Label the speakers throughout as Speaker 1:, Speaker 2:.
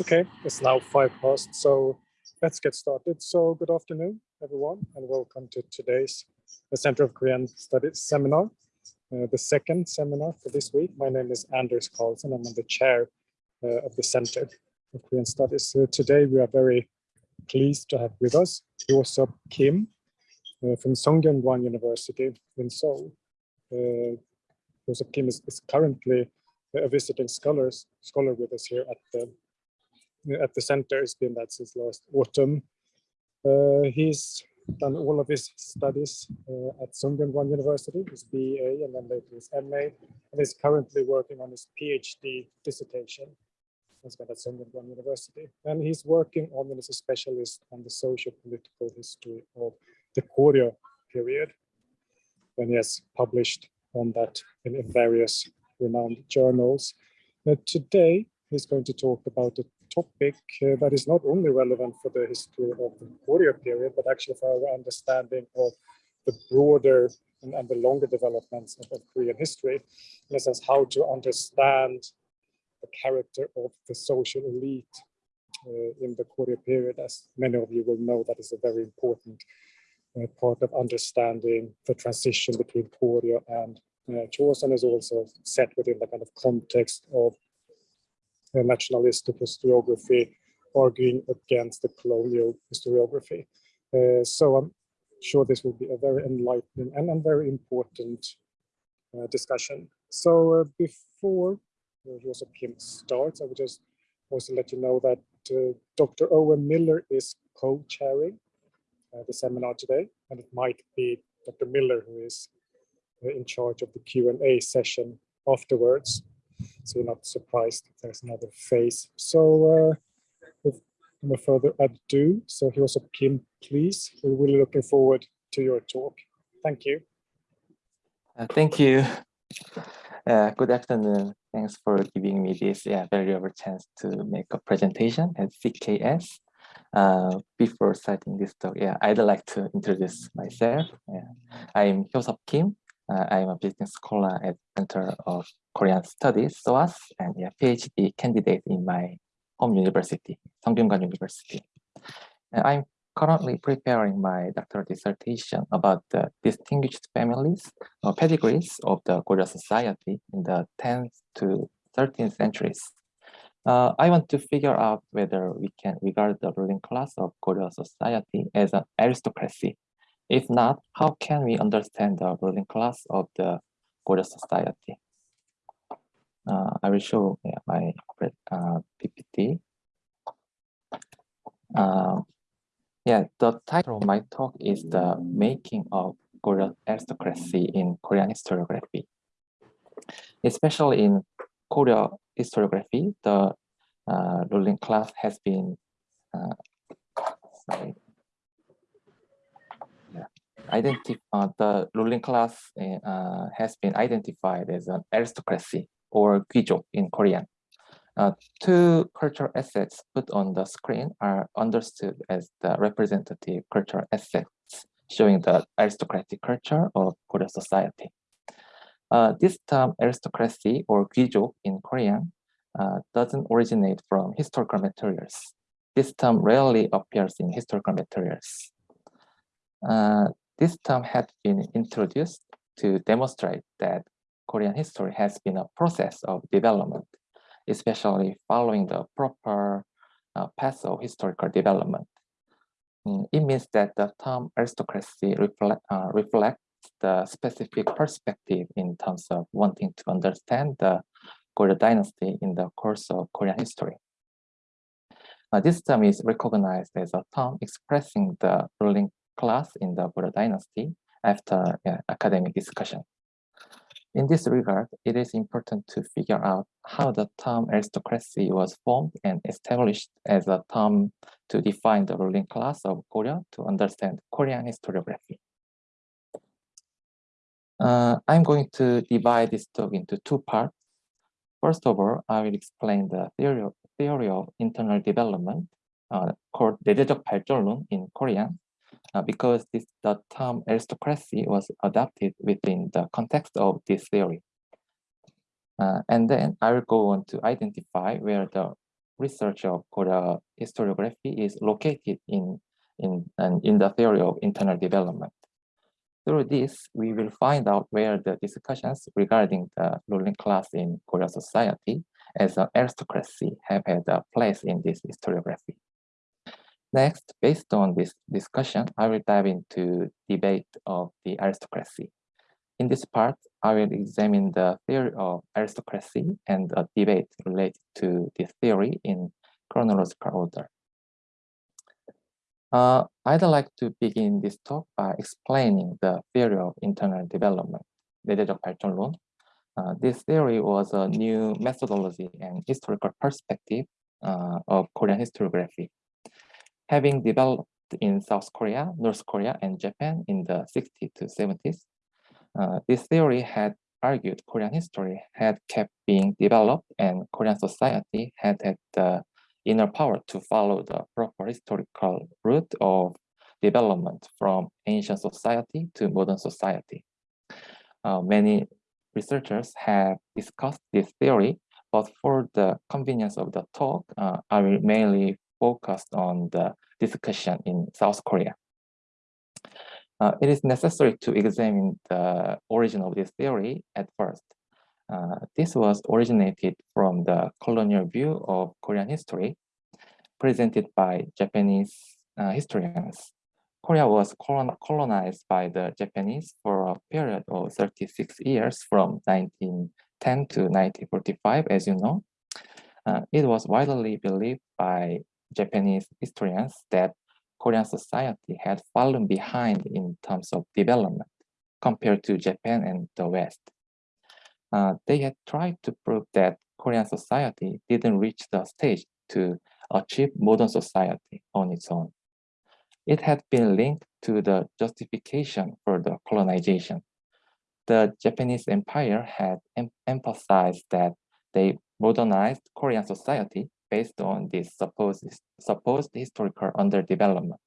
Speaker 1: Okay, it's now five past, so let's get started. So good afternoon, everyone, and welcome to today's the Center of Korean Studies seminar, uh, the second seminar for this week. My name is Anders Carlson. I'm the chair uh, of the Center of Korean Studies. So today we are very pleased to have with us Hyosop Kim uh, from Sungkyunkwan University in Seoul. Uh, Kim is, is currently a visiting scholars, scholar with us here at the at the center. He's been that since last autumn. Uh, he's done all of his studies uh, at Sungkyunkwan University, his BA and then later his MA, and is currently working on his PhD dissertation as well at Sungkyunkwan University. And he's working on is a specialist on the social political history of the Koryo period. And he has published on that in, various renowned journals. Today, he's going to talk about a topic uh, that is not only relevant for the history of the Koryo period, but actually for our understanding of the broader and, and the longer developments of, of, Korean history, in a sense, how to understand the character of the social elite uh, in the Koryo period. As many of you will know, that is a very important uh, part of understanding the transition between Koryo and uh, is also set within the kind of context of nationalistic historiography, arguing against the colonial historiography. Uh, so I'm sure this will be a very enlightening and, and very important uh, discussion. So uh, before uh, Kim starts, I would just also let you know that uh, Dr. Owen Miller is co-chairing uh, the seminar today, and it might be Dr. Miller who is in charge of the Q&A session afterwards. So you're not surprised if there's another phase. So uh, with no further ado, so here's a Kim, please. We're really looking forward to your talk. Thank you.
Speaker 2: Uh, thank you. Uh, good afternoon. Thanks for giving me this yeah, valuable chance to make a presentation at CKS. Uh, before starting this talk, yeah, I'd like to introduce myself. Yeah. I'm Hyosop Kim. Uh, I'm a business scholar at Center of Korean Studies, SOAS, and a PhD candidate in my home university, Sungkyunkwan University. And I'm currently preparing my doctoral dissertation about the distinguished families or pedigrees of the Goryeo society in the 10th to 13th centuries. Uh, I want to figure out whether we can regard the ruling class of Goryeo society as an aristocracy if not, how can we understand the ruling class of the Goryeo society? Uh, I will show yeah, my uh, PPT. Uh, yeah, the title of my talk is the making of Korean aristocracy in Korean historiography. Especially in Korea historiography, the uh, ruling class has been uh, sorry, uh, the ruling class eh, uh, has been identified as an aristocracy or gijo in Korean. Uh, two cultural assets put on the screen are understood as the representative cultural assets, showing the aristocratic culture of Korean society. Uh, this term aristocracy or gijo in Korean uh, doesn't originate from historical materials. This term rarely appears in historical materials. Uh, this term had been introduced to demonstrate that Korean history has been a process of development, especially following the proper uh, path of historical development. Mm, it means that the term aristocracy reflect, uh, reflects the specific perspective in terms of wanting to understand the Goryeo dynasty in the course of Korean history. Uh, this term is recognized as a term expressing the ruling class in the Goryeo dynasty after uh, academic discussion. In this regard, it is important to figure out how the term aristocracy was formed and established as a term to define the ruling class of Korea to understand Korean historiography. Uh, I'm going to divide this talk into two parts. First of all, I will explain the theory of, theory of internal development uh, called 내재적 발전론 in Korean uh, because this, the term aristocracy was adopted within the context of this theory. Uh, and then I will go on to identify where the research of Goryeo historiography is located in, in, in the theory of internal development. Through this, we will find out where the discussions regarding the ruling class in Korean society as an aristocracy have had a place in this historiography. Next, based on this discussion, I will dive into debate of the aristocracy. In this part, I will examine the theory of aristocracy and a debate related to this theory in chronological order. Uh, I'd like to begin this talk by explaining the theory of internal development, 내재적 발전론. Uh, this theory was a new methodology and historical perspective uh, of Korean historiography. Having developed in South Korea, North Korea, and Japan in the 60s to 70s, uh, this theory had argued Korean history had kept being developed and Korean society had had the inner power to follow the proper historical route of development from ancient society to modern society. Uh, many researchers have discussed this theory, but for the convenience of the talk, uh, I will mainly focus on the discussion in South Korea. Uh, it is necessary to examine the origin of this theory at first. Uh, this was originated from the colonial view of Korean history presented by Japanese uh, historians. Korea was colon colonized by the Japanese for a period of 36 years from 1910 to 1945, as you know. Uh, it was widely believed by Japanese historians that Korean society had fallen behind in terms of development compared to Japan and the West. Uh, they had tried to prove that Korean society didn't reach the stage to achieve modern society on its own. It had been linked to the justification for the colonization. The Japanese empire had em emphasized that they modernized Korean society based on this supposed, supposed historical underdevelopment.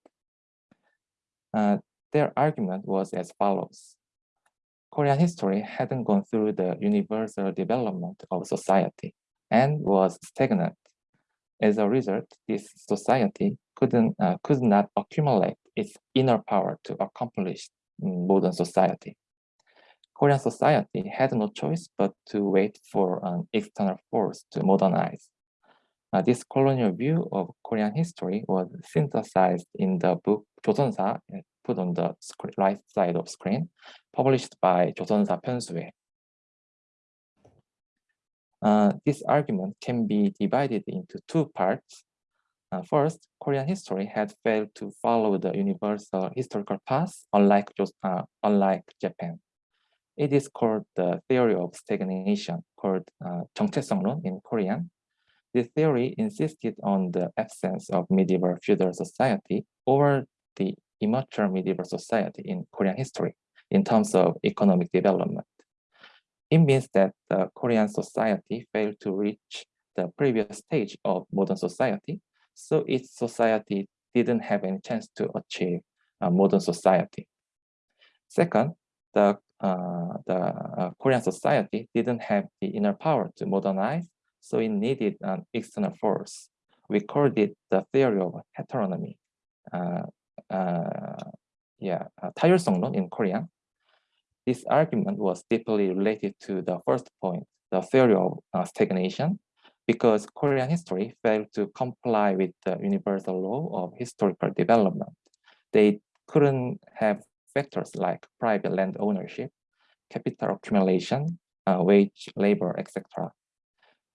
Speaker 2: Uh, their argument was as follows. Korean history hadn't gone through the universal development of society and was stagnant. As a result, this society couldn't, uh, could not accumulate its inner power to accomplish modern society. Korean society had no choice but to wait for an external force to modernize. Uh, this colonial view of Korean history was synthesized in the book 조선사, uh, put on the right side of screen, published by 조선사 편수회. Uh, this argument can be divided into two parts. Uh, first, Korean history had failed to follow the universal historical path, unlike, uh, unlike Japan. It is called the theory of stagnation, called uh, 정체성론 in Korean, this theory insisted on the absence of medieval feudal society or the immature medieval society in Korean history in terms of economic development. It means that the Korean society failed to reach the previous stage of modern society, so its society didn't have any chance to achieve a modern society. Second, the, uh, the uh, Korean society didn't have the inner power to modernize so it needed an external force. We called it the theory of heteronomy. Uh, uh, yeah, uh, 타율성론 in Korean. This argument was deeply related to the first point, the theory of uh, stagnation, because Korean history failed to comply with the universal law of historical development. They couldn't have factors like private land ownership, capital accumulation, uh, wage labor, etc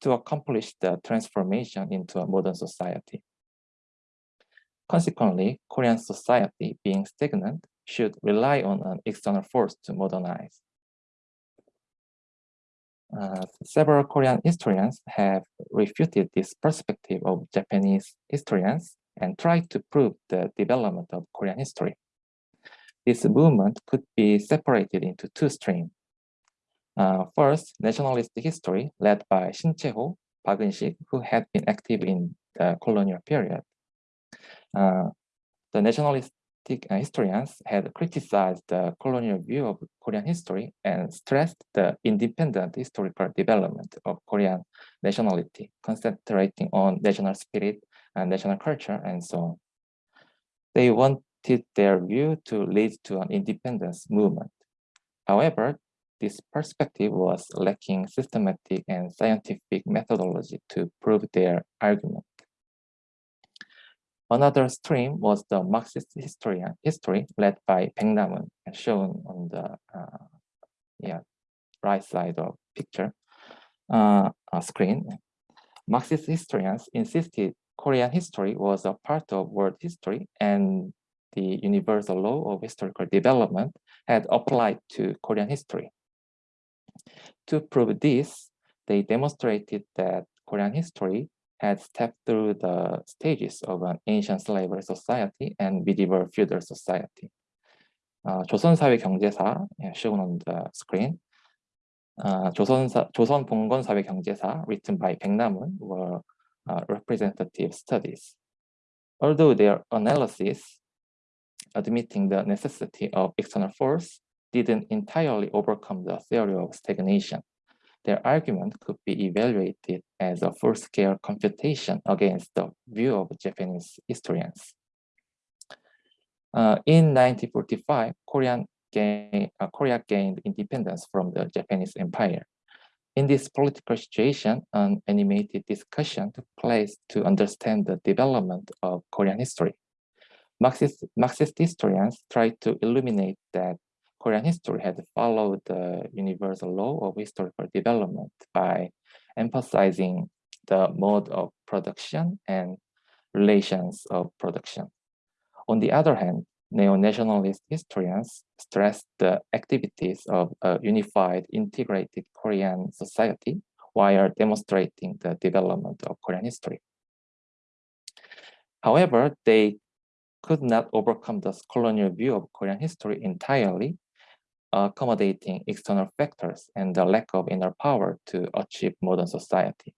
Speaker 2: to accomplish the transformation into a modern society. Consequently, Korean society being stagnant should rely on an external force to modernize. Uh, several Korean historians have refuted this perspective of Japanese historians and tried to prove the development of Korean history. This movement could be separated into two streams. Uh, first, nationalist history led by Shin Chae-ho, Park Eun-sik, who had been active in the colonial period. Uh, the nationalist uh, historians had criticized the colonial view of Korean history and stressed the independent historical development of Korean nationality, concentrating on national spirit and national culture and so on. They wanted their view to lead to an independence movement. However, this perspective was lacking systematic and scientific methodology to prove their argument. Another stream was the Marxist history, history led by Namun, shown on the uh, yeah, right side of picture uh, uh, screen. Marxist historians insisted Korean history was a part of world history and the universal law of historical development had applied to Korean history. To prove this, they demonstrated that Korean history had stepped through the stages of an ancient slavery society and medieval feudal society. Uh, 조선사회 shown on the screen, uh, 조선사, 조선 written by 백남운, were uh, representative studies. Although their analysis admitting the necessity of external force didn't entirely overcome the theory of stagnation their argument could be evaluated as a full-scale computation against the view of Japanese historians. Uh, in 1945, Korean gain, uh, Korea gained independence from the Japanese Empire. In this political situation, an animated discussion took place to understand the development of Korean history. Marxist, Marxist historians tried to illuminate that Korean history had followed the universal law of historical development by emphasizing the mode of production and relations of production. On the other hand, neo-nationalist historians stressed the activities of a unified, integrated Korean society while demonstrating the development of Korean history. However, they could not overcome the colonial view of Korean history entirely accommodating external factors and the lack of inner power to achieve modern society.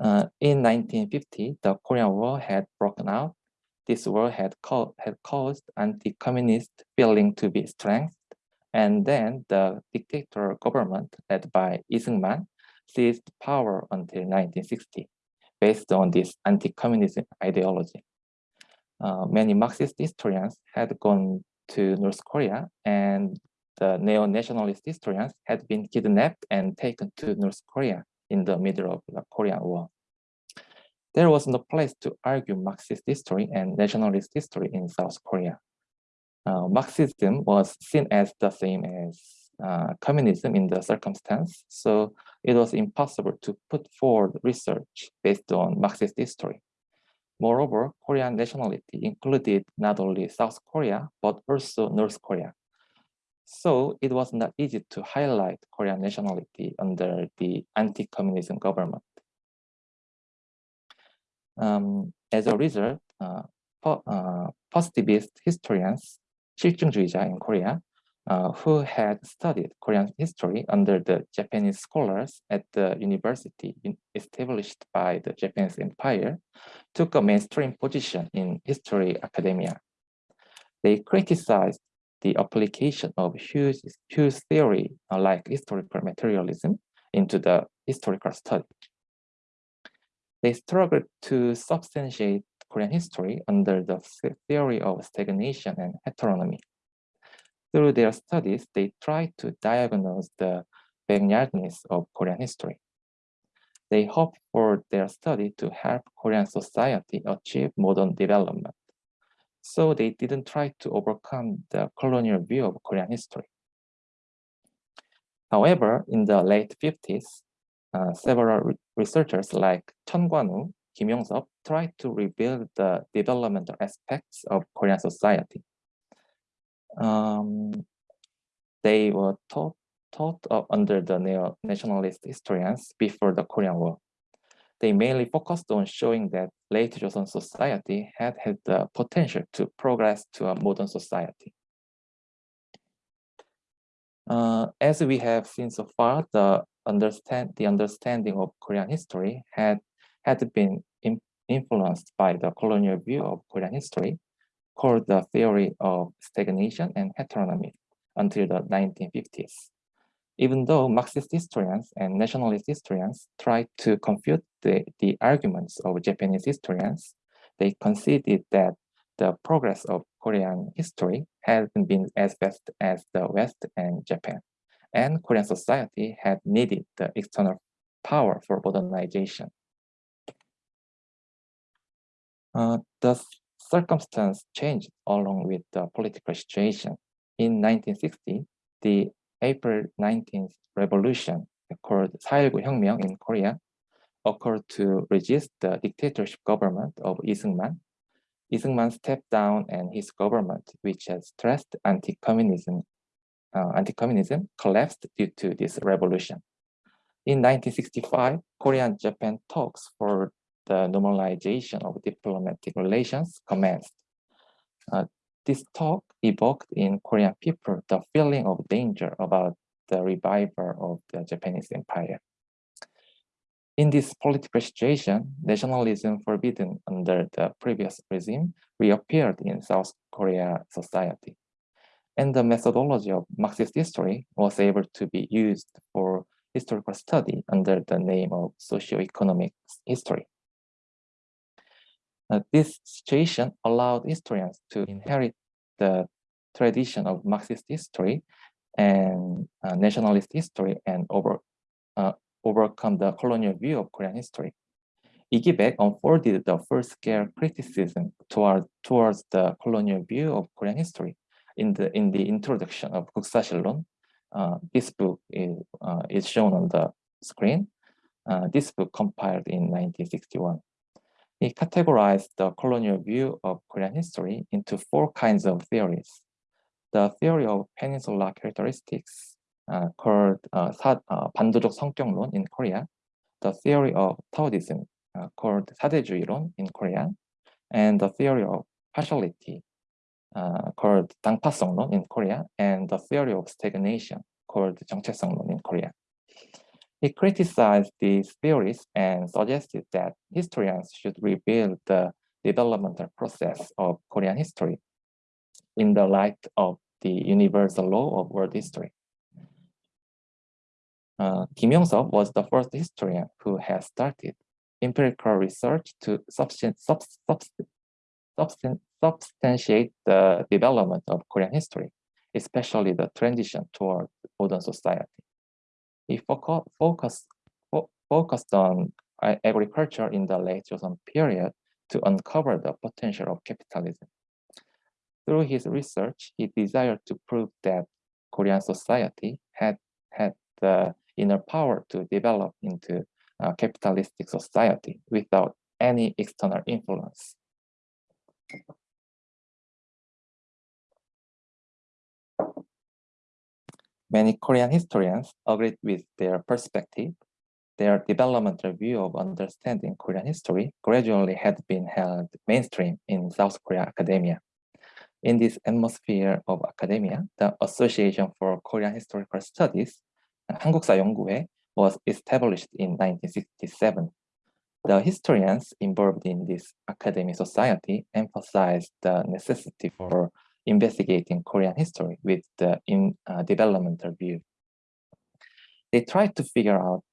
Speaker 2: Uh, in 1950, the Korean War had broken out. This war had, had caused anti-communist feeling to be strengthened, and then the dictatorial government led by Lee Seung-man seized power until 1960, based on this anti-communism ideology. Uh, many Marxist historians had gone to North Korea and the neo-nationalist historians had been kidnapped and taken to North Korea in the middle of the Korean War. There was no place to argue Marxist history and nationalist history in South Korea. Uh, Marxism was seen as the same as uh, communism in the circumstance, so it was impossible to put forward research based on Marxist history. Moreover, Korean nationality included not only South Korea, but also North Korea. So it was not easy to highlight Korean nationality under the anti-communism government. Um, as a result, uh, po uh, positivist historians, 실증주의자 in Korea, uh, who had studied Korean history under the Japanese scholars at the university established by the Japanese Empire, took a mainstream position in history academia. They criticized the application of Hughes, Hughes theory, like historical materialism, into the historical study. They struggled to substantiate Korean history under the theory of stagnation and heteronomy. Through their studies, they tried to diagnose the backyardness of Korean history. They hope for their study to help Korean society achieve modern development. So they didn't try to overcome the colonial view of Korean history. However, in the late 50s, uh, several re researchers like Chun Kwan-woo, Kim Yong-seop tried to rebuild the developmental aspects of Korean society um, they were taught, taught under the neo-nationalist historians before the Korean War. They mainly focused on showing that late Joseon society had had the potential to progress to a modern society. Uh, as we have seen so far, the understand the understanding of Korean history had had been influenced by the colonial view of Korean history called the theory of stagnation and heteronomy until the 1950s. Even though Marxist historians and nationalist historians tried to confute the, the arguments of Japanese historians, they conceded that the progress of Korean history hasn't been as fast as the West and Japan, and Korean society had needed the external power for modernization. Uh, the circumstance changed along with the political situation. In 1960, the April 19th revolution called 4.19 혁명 in Korea occurred to resist the dictatorship government of Lee Seung-man. Seung-man stepped down and his government, which has stressed anti-communism, uh, anti-communism collapsed due to this revolution. In 1965, Korean-Japan talks for the normalization of diplomatic relations commenced. Uh, this talk evoked in Korean people the feeling of danger about the revival of the Japanese empire. In this political situation, nationalism forbidden under the previous regime reappeared in South Korea society. And the methodology of Marxist history was able to be used for historical study under the name of socio-economic history. Uh, this situation allowed historians to inherit the tradition of Marxist history and uh, nationalist history and over, uh, overcome the colonial view of Korean history. Igibek unfolded the first scale criticism toward, towards the colonial view of Korean history in the, in the introduction of Guksasilon. Uh, this book is, uh, is shown on the screen. Uh, this book compiled in 1961. He categorized the colonial view of Korean history into four kinds of theories. The theory of peninsular characteristics, uh, called uh, 사, uh, 반도적 성격론 in Korea, the theory of Taoism, uh, called 사대주의론 in Korean, and the theory of partiality, uh, called 당파성론 in Korea, and the theory of stagnation, called 정체성론 in Korea. He criticized these theories and suggested that historians should rebuild the developmental process of Korean history in the light of the universal law of world history. Uh, Kim Yong-seop was the first historian who has started empirical research to substan sub substan substantiate the development of Korean history, especially the transition toward modern society. He focus, focus, fo focused on uh, agriculture in the late Joseon period to uncover the potential of capitalism. Through his research, he desired to prove that Korean society had had the inner power to develop into a capitalistic society without any external influence. Many Korean historians agreed with their perspective. Their developmental view of understanding Korean history gradually had been held mainstream in South Korea academia. In this atmosphere of academia, the Association for Korean Historical Studies, 한국사 연구회, was established in 1967. The historians involved in this academic society emphasized the necessity for investigating Korean history with the in uh, developmental view. They tried to figure out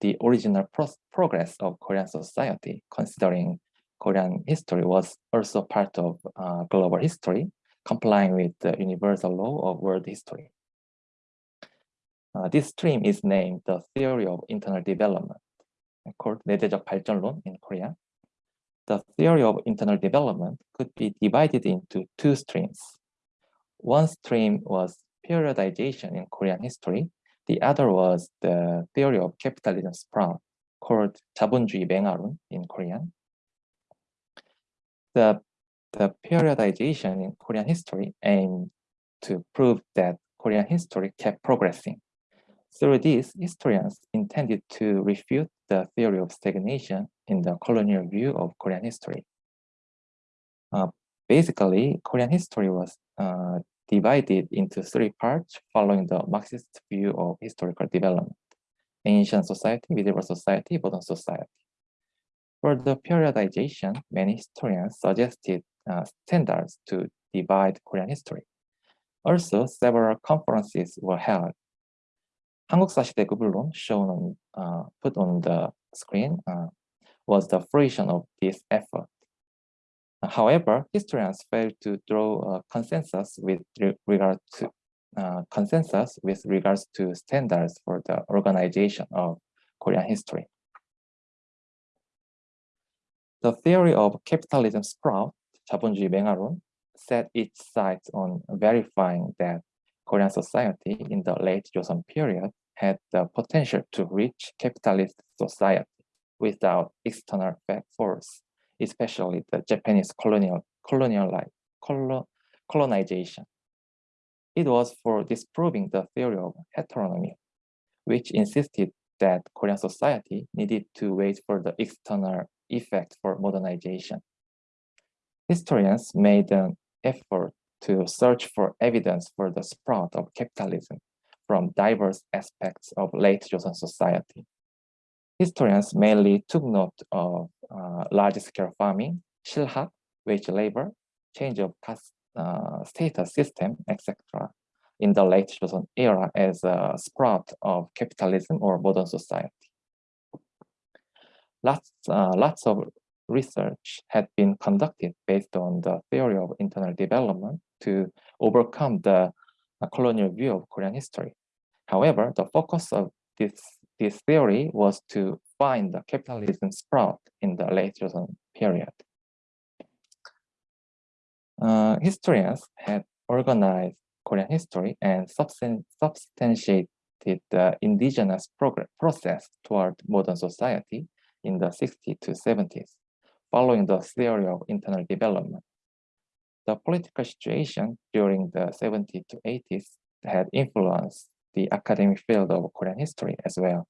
Speaker 2: the original pro progress of Korean society, considering Korean history was also part of uh, global history, complying with the universal law of world history. Uh, this stream is named the theory of internal development, called 내재적 발전론 in Korea the theory of internal development could be divided into two streams. One stream was periodization in Korean history. The other was the theory of capitalism sprout called 자본주의 맹아론 in Korean. The, the periodization in Korean history aimed to prove that Korean history kept progressing. Through this, historians intended to refute the theory of stagnation in the colonial view of Korean history. Uh, basically, Korean history was uh, divided into three parts following the Marxist view of historical development. Ancient society, medieval society, modern society. For the periodization, many historians suggested uh, standards to divide Korean history. Also, several conferences were held. 한국사시대 구분론 shown on uh, put on the screen uh, was the fruition of this effort. However, historians failed to draw a consensus with re regard to uh, consensus with regards to standards for the organization of Korean history. The theory of capitalism sprout, 자본주의 맹아론, set its sights on verifying that Korean society in the late Joseon period had the potential to reach capitalist society without external force, especially the Japanese colonial colonial colon, colonization. It was for disproving the theory of heteronomy, which insisted that Korean society needed to wait for the external effect for modernization. Historians made an effort to search for evidence for the sprout of capitalism from diverse aspects of late Joseon society. Historians mainly took note of uh, large-scale farming, shilhak, wage labor, change of caste uh, status system, etc. in the late Joseon era as a sprout of capitalism or modern society. Lots, uh, lots of research had been conducted based on the theory of internal development to overcome the uh, colonial view of Korean history. However, the focus of this, this theory was to find the capitalism sprout in the late Joseon period. Uh, historians had organized Korean history and substantiated the indigenous process toward modern society in the 60s to 70s, following the theory of internal development. The political situation during the 70s to 80s had influenced the academic field of Korean history as well.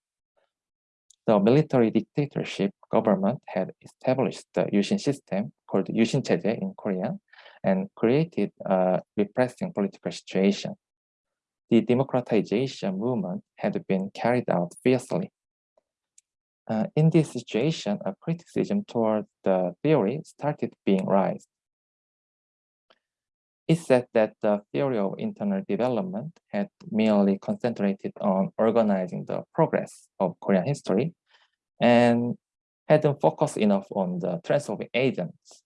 Speaker 2: The military dictatorship government had established the Yushin system called Yushin Cheje in Korean and created a repressing political situation. The democratization movement had been carried out fiercely. Uh, in this situation, a criticism toward the theory started being raised. It said that the theory of internal development had merely concentrated on organizing the progress of Korean history and hadn't focused enough on the transforming agents.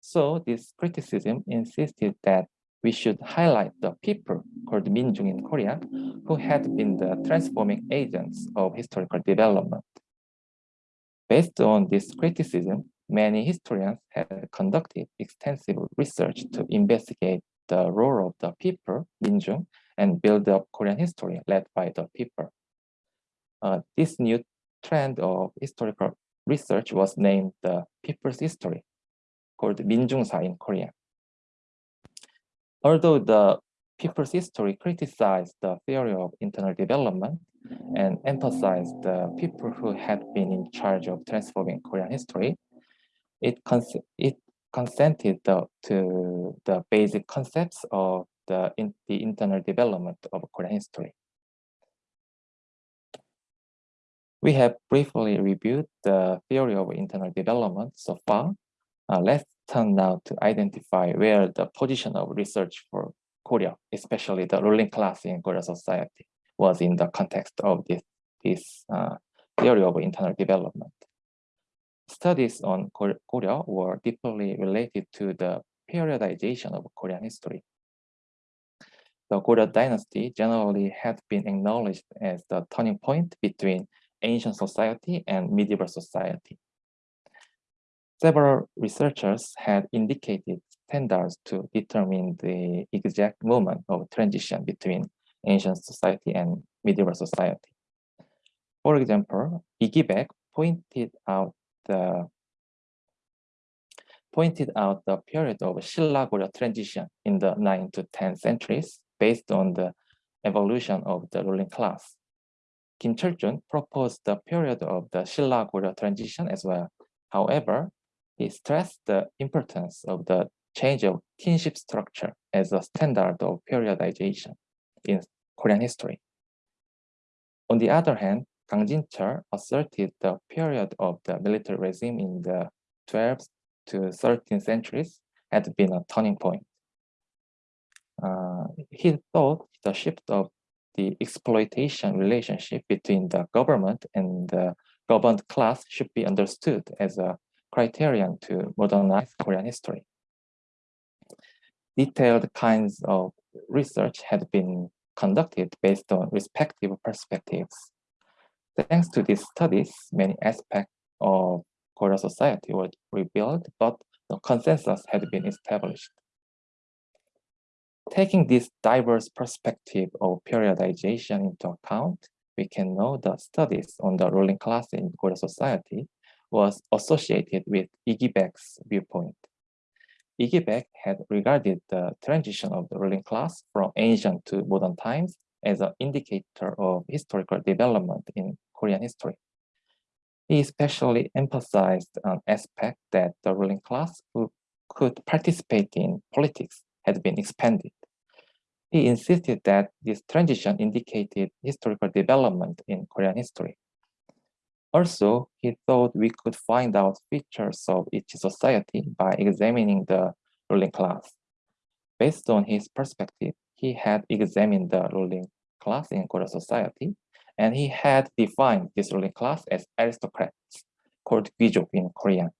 Speaker 2: So this criticism insisted that we should highlight the people called Minjung in Korea who had been the transforming agents of historical development. Based on this criticism, many historians have conducted extensive research to investigate the role of the people, Minjung, and build up Korean history led by the people. Uh, this new trend of historical research was named the people's history, called Minjungsa in Korean. Although the people's history criticized the theory of internal development and emphasized the people who had been in charge of transforming Korean history, it, cons it consented to the basic concepts of the, in, the internal development of Korean history. We have briefly reviewed the theory of internal development so far. Uh, let's turn now to identify where the position of research for Goryeo, especially the ruling class in Goryeo society, was in the context of this, this uh, theory of internal development studies on Goryeo were deeply related to the periodization of Korean history. The Goryeo dynasty generally had been acknowledged as the turning point between ancient society and medieval society. Several researchers had indicated standards to determine the exact moment of transition between ancient society and medieval society. For example, Igibek pointed out the pointed out the period of Shilla-Goryeo transition in the 9th to 10th centuries based on the evolution of the ruling class. Kim Chul-jun proposed the period of the Shilla-Goryeo transition as well. However, he stressed the importance of the change of kinship structure as a standard of periodization in Korean history. On the other hand, Kang Jin-cheol asserted the period of the military regime in the 12th to 13th centuries had been a turning point. Uh, he thought the shift of the exploitation relationship between the government and the governed class should be understood as a criterion to modernize Korean history. Detailed kinds of research had been conducted based on respective perspectives. Thanks to these studies, many aspects of Korean society were revealed, but the consensus had been established. Taking this diverse perspective of periodization into account, we can know the studies on the ruling class in Korean society was associated with Iggy viewpoint. Iggy had regarded the transition of the ruling class from ancient to modern times as an indicator of historical development in Korean history. He especially emphasized an aspect that the ruling class who could participate in politics had been expanded. He insisted that this transition indicated historical development in Korean history. Also, he thought we could find out features of each society by examining the ruling class. Based on his perspective, he had examined the ruling class in Korean society, and he had defined this ruling class as aristocrats, called 귀족 in Korean.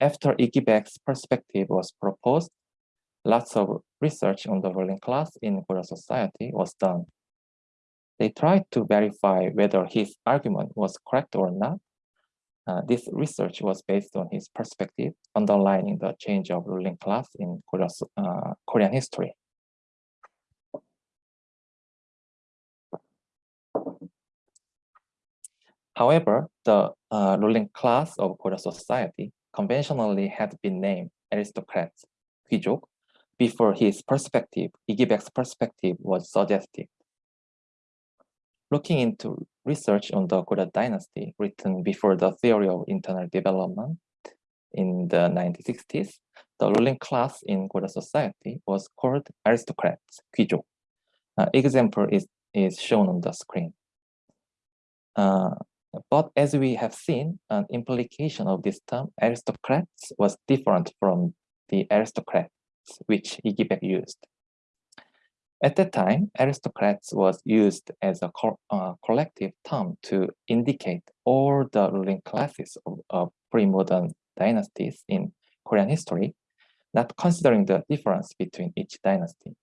Speaker 2: After Iggy perspective was proposed, lots of research on the ruling class in Korean society was done. They tried to verify whether his argument was correct or not. Uh, this research was based on his perspective, underlining the change of ruling class in uh, Korean history. However, the uh, ruling class of Korean society conventionally had been named aristocrats, 귀족, before his perspective, Iggy perspective was suggested. Looking into research on the Goryeo dynasty written before the theory of internal development in the 1960s, the ruling class in Goryeo society was called aristocrats, 귀족. Uh, example is, is shown on the screen. Uh, but as we have seen, an implication of this term, aristocrats, was different from the aristocrats which Iggy used. At that time, aristocrats was used as a co uh, collective term to indicate all the ruling classes of, of pre-modern dynasties in Korean history, not considering the difference between each dynasty.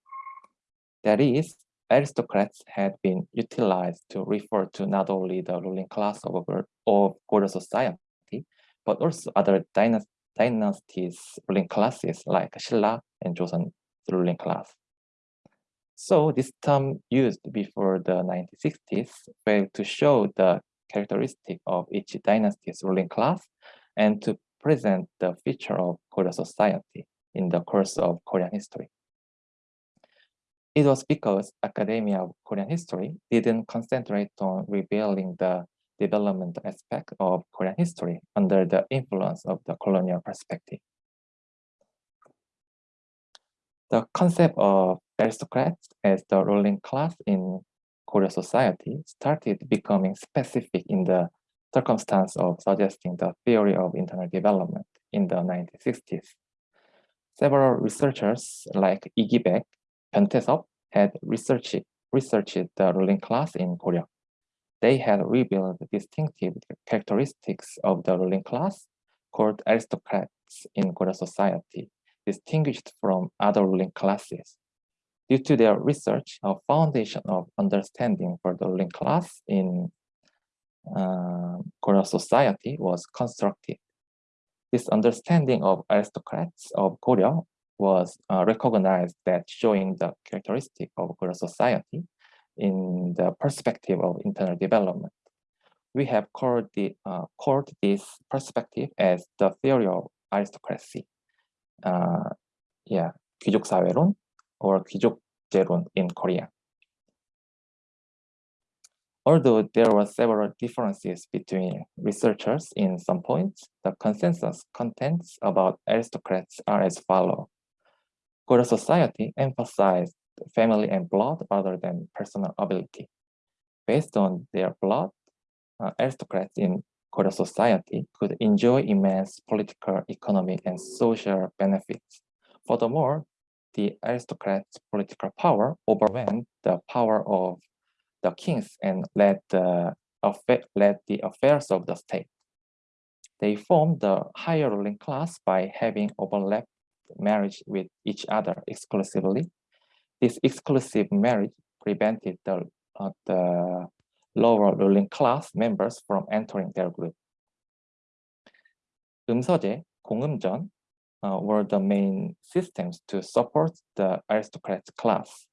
Speaker 2: That is, aristocrats had been utilized to refer to not only the ruling class of, of Goryeo society, but also other dynast dynasties ruling classes like Silla and Joseon ruling class. So this term used before the 1960s failed to show the characteristic of each dynasty's ruling class and to present the feature of Korean society in the course of Korean history. It was because Academia of Korean History didn't concentrate on revealing the development aspect of Korean history under the influence of the colonial perspective. The concept of aristocrats as the ruling class in Korean society started becoming specific in the circumstance of suggesting the theory of internal development in the 1960s. Several researchers like Baek, Hyun had researched, researched the ruling class in Korea. They had revealed distinctive characteristics of the ruling class called aristocrats in Korean society, distinguished from other ruling classes Due to their research, a foundation of understanding for the ruling class in uh, Korean society was constructed. This understanding of aristocrats of Korea was uh, recognized that showing the characteristic of Korean society in the perspective of internal development. We have called, the, uh, called this perspective as the theory of aristocracy. Uh, yeah, 귀족 사회론 or 귀족제론 in Korea. Although there were several differences between researchers in some points, the consensus contents about aristocrats are as follows. Goryeo society emphasized family and blood rather than personal ability. Based on their blood, uh, aristocrats in Goryeo society could enjoy immense political, economic, and social benefits. Furthermore, the aristocrats' political power overwhelmed the power of the kings and led the, affa- led the affairs of the state. They formed the higher ruling class by having overlapped marriage with each other exclusively. This exclusive marriage prevented the, uh, the lower ruling class members from entering their group. 음서제, 공음전 uh, were the main systems to support the aristocrat class.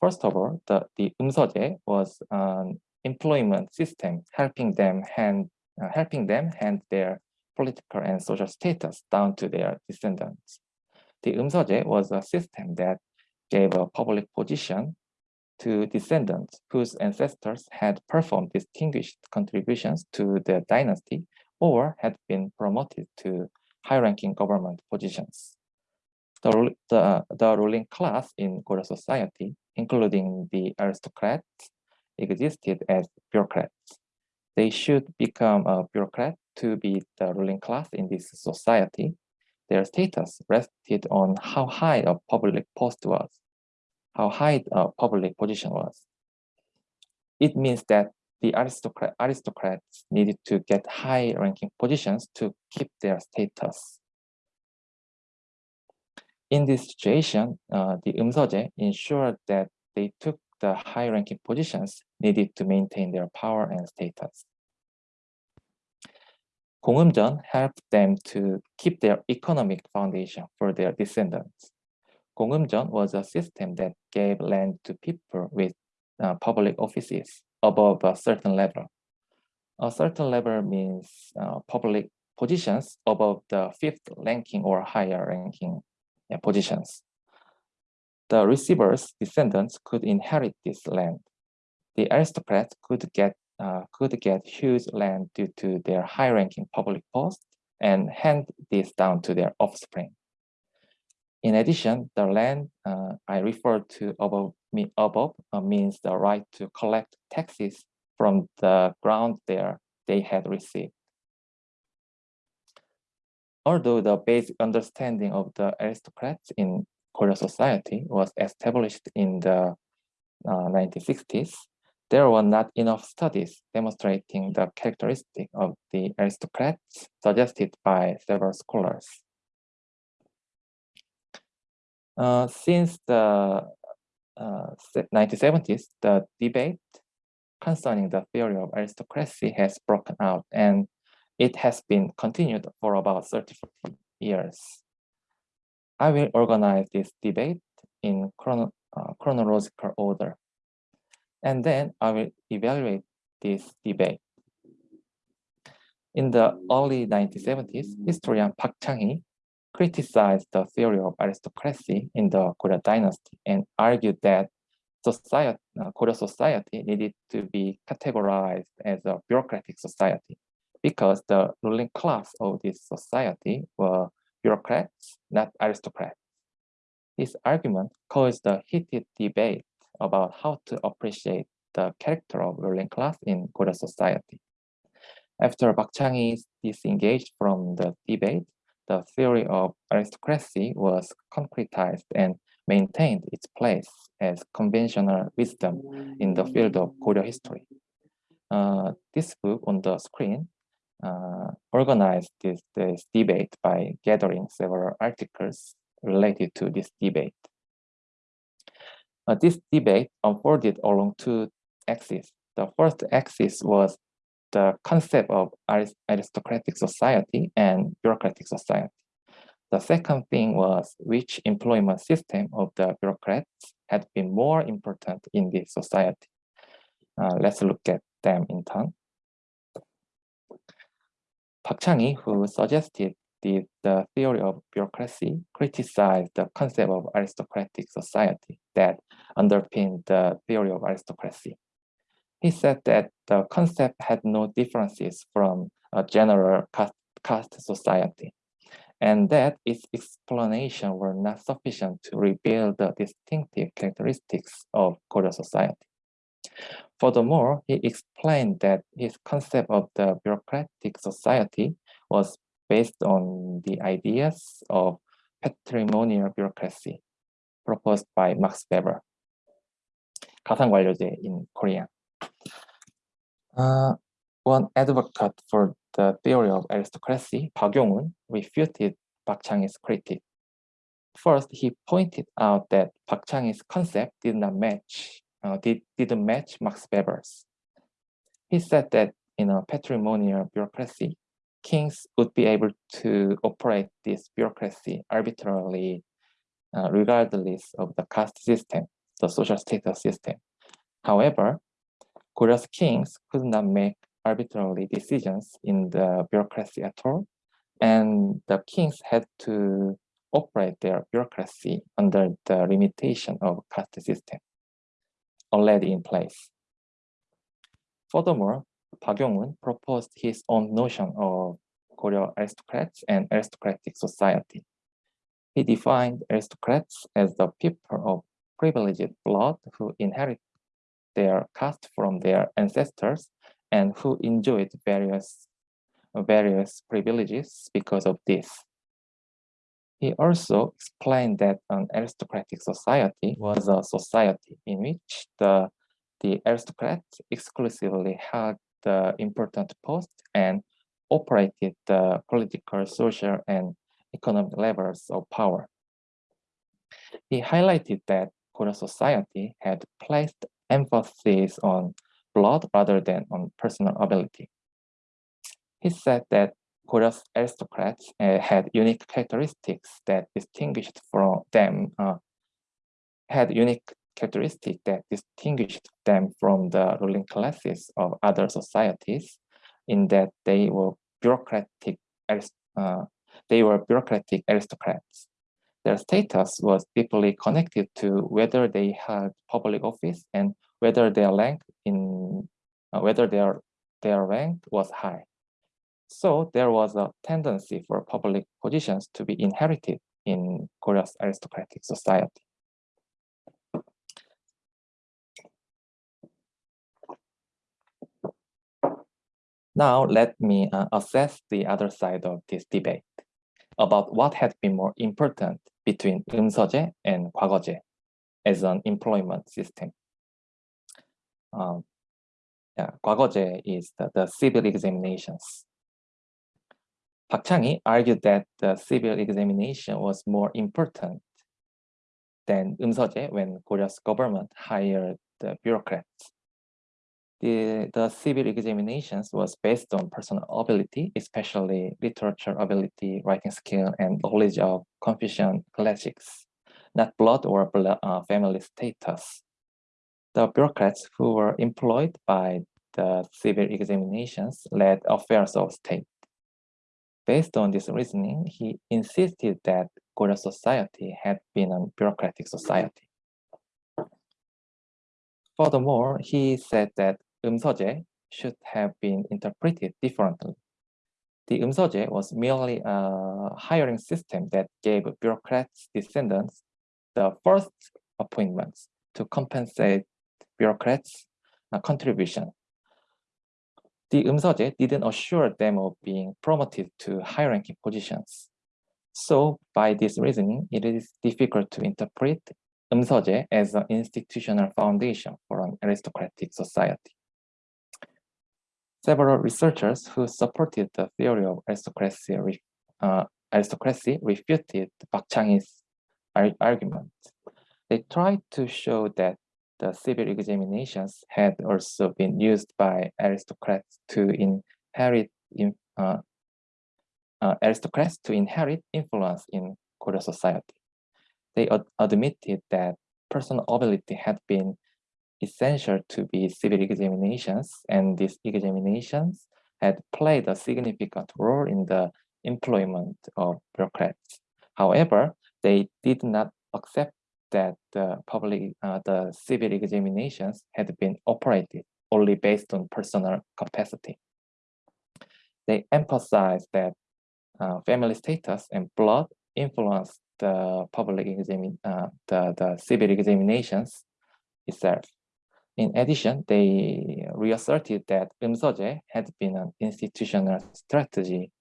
Speaker 2: First of all, the, the umsoje was an employment system helping them hand uh, helping them hand their political and social status down to their descendants. The umsoje was a system that gave a public position to descendants whose ancestors had performed distinguished contributions to the dynasty or had been promoted to high-ranking government positions. The, the, the ruling class in Goryeo society, including the aristocrats, existed as bureaucrats. They should become a bureaucrat to be the ruling class in this society. Their status rested on how high a public post was, how high a public position was. It means that the aristocrat, aristocrats needed to get high-ranking positions to keep their status. In this situation, uh, the Umseoje ensured that they took the high-ranking positions needed to maintain their power and status. Gongumjeon helped them to keep their economic foundation for their descendants. Gongumjeon was a system that gave land to people with uh, public offices above a certain level. A certain level means uh, public positions above the fifth ranking or higher ranking yeah, positions. The receiver's descendants could inherit this land. The aristocrats could get uh, could get huge land due to their high-ranking public post and hand this down to their offspring. In addition, the land uh, I referred to above, above uh, means the right to collect taxes from the ground there they had received. Although the basic understanding of the aristocrats in Goryeo society was established in the uh, 1960s, there were not enough studies demonstrating the characteristic of the aristocrats suggested by several scholars. Uh, since the uh, 1970s, the debate concerning the theory of aristocracy has broken out and it has been continued for about 30 years. I will organize this debate in chrono uh, chronological order. And then I will evaluate this debate. In the early 1970s, historian Park Chang-hee criticized the theory of aristocracy in the Goryeo dynasty and argued that society, uh, Goryeo society needed to be categorized as a bureaucratic society because the ruling class of this society were bureaucrats, not aristocrats. This argument caused a heated debate about how to appreciate the character of ruling class in Goryeo society. After Park Chang-hee disengaged from the debate, the theory of aristocracy was concretized and maintained its place as conventional wisdom in the field of Korea history. Uh, this book on the screen uh, organized this, this debate by gathering several articles related to this debate. Uh, this debate unfolded along two axes. The first axis was the concept of aristocratic society and bureaucratic society. The second thing was which employment system of the bureaucrats had been more important in this society. Uh, let's look at them in turn. Park Chang-hee, who suggested the, the theory of bureaucracy, criticized the concept of aristocratic society that underpinned the theory of aristocracy. He said that the concept had no differences from a general caste, caste society, and that its explanation were not sufficient to reveal the distinctive characteristics of Goryeo society. Furthermore, he explained that his concept of the bureaucratic society was based on the ideas of patrimonial bureaucracy proposed by Max Weber, 가산관료제 in Korean. Uh, one advocate for the theory of aristocracy, Park Yong-un, refuted Park Chang-hee's critique. First, he pointed out that Park Chang-hee's concept did not match, uh, did, didn't match Max Weber's. He said that in a patrimonial bureaucracy, kings would be able to operate this bureaucracy arbitrarily, uh, regardless of the caste system, the social status system. However, Goryeo's kings could not make arbitrary decisions in the bureaucracy at all, and the kings had to operate their bureaucracy under the limitation of caste system already in place. Furthermore, Park Yong-un proposed his own notion of Goryeo aristocrats and aristocratic society. He defined aristocrats as the people of privileged blood who inherit their caste from their ancestors and who enjoyed various various privileges because of this. He also explained that an aristocratic society was a society in which the, the aristocrats exclusively held the important post and operated the political, social, and economic levels of power. He highlighted that Korean society had placed emphasis on blood rather than on personal ability. He said that Goryeo's aristocrats uh, had unique characteristics that distinguished from them, uh, had unique characteristics that distinguished them from the ruling classes of other societies in that they were bureaucratic, uh, they were bureaucratic aristocrats. Their status was deeply connected to whether they had public office and whether their rank in uh, whether their their rank was high. So there was a tendency for public positions to be inherited in Goryeo's aristocratic society. Now let me uh, assess the other side of this debate about what had been more important between 음서제 and 과거제 as an employment system. Um, yeah, 과거제 is the, the civil examinations. Park argued that the civil examination was more important than 음서제 when Goryeo's government hired the bureaucrats the, the civil examinations was based on personal ability, especially literature ability, writing skill, and knowledge of Confucian classics, not blood or blood, uh, family status the bureaucrats who were employed by the civil examinations led affairs of state. Based on this reasoning, he insisted that Goryeo society had been a bureaucratic society. Furthermore, he said that umsoje should have been interpreted differently. The umsoje was merely a hiring system that gave bureaucrats' descendants the first appointments to compensate bureaucrats' uh, contribution. The umsoje didn't assure them of being promoted to high-ranking positions. So by this reasoning, it is difficult to interpret umsoje as an institutional foundation for an aristocratic society. Several researchers who supported the theory of aristocracy, uh, aristocracy refuted Park Chang-hee's argument. They tried to show that the civil examinations had also been used by aristocrats to inherit in, uh, uh, aristocrats to inherit influence in Korean society. They ad admitted that personal ability had been essential to be civil examinations, and these examinations had played a significant role in the employment of bureaucrats. However, they did not accept that the public, uh, the civil examinations had been operated only based on personal capacity. They emphasized that uh, family status and blood influenced the public examine, uh, the, the civil examinations itself. In addition, they reasserted that Eumseoje had been an institutional strategy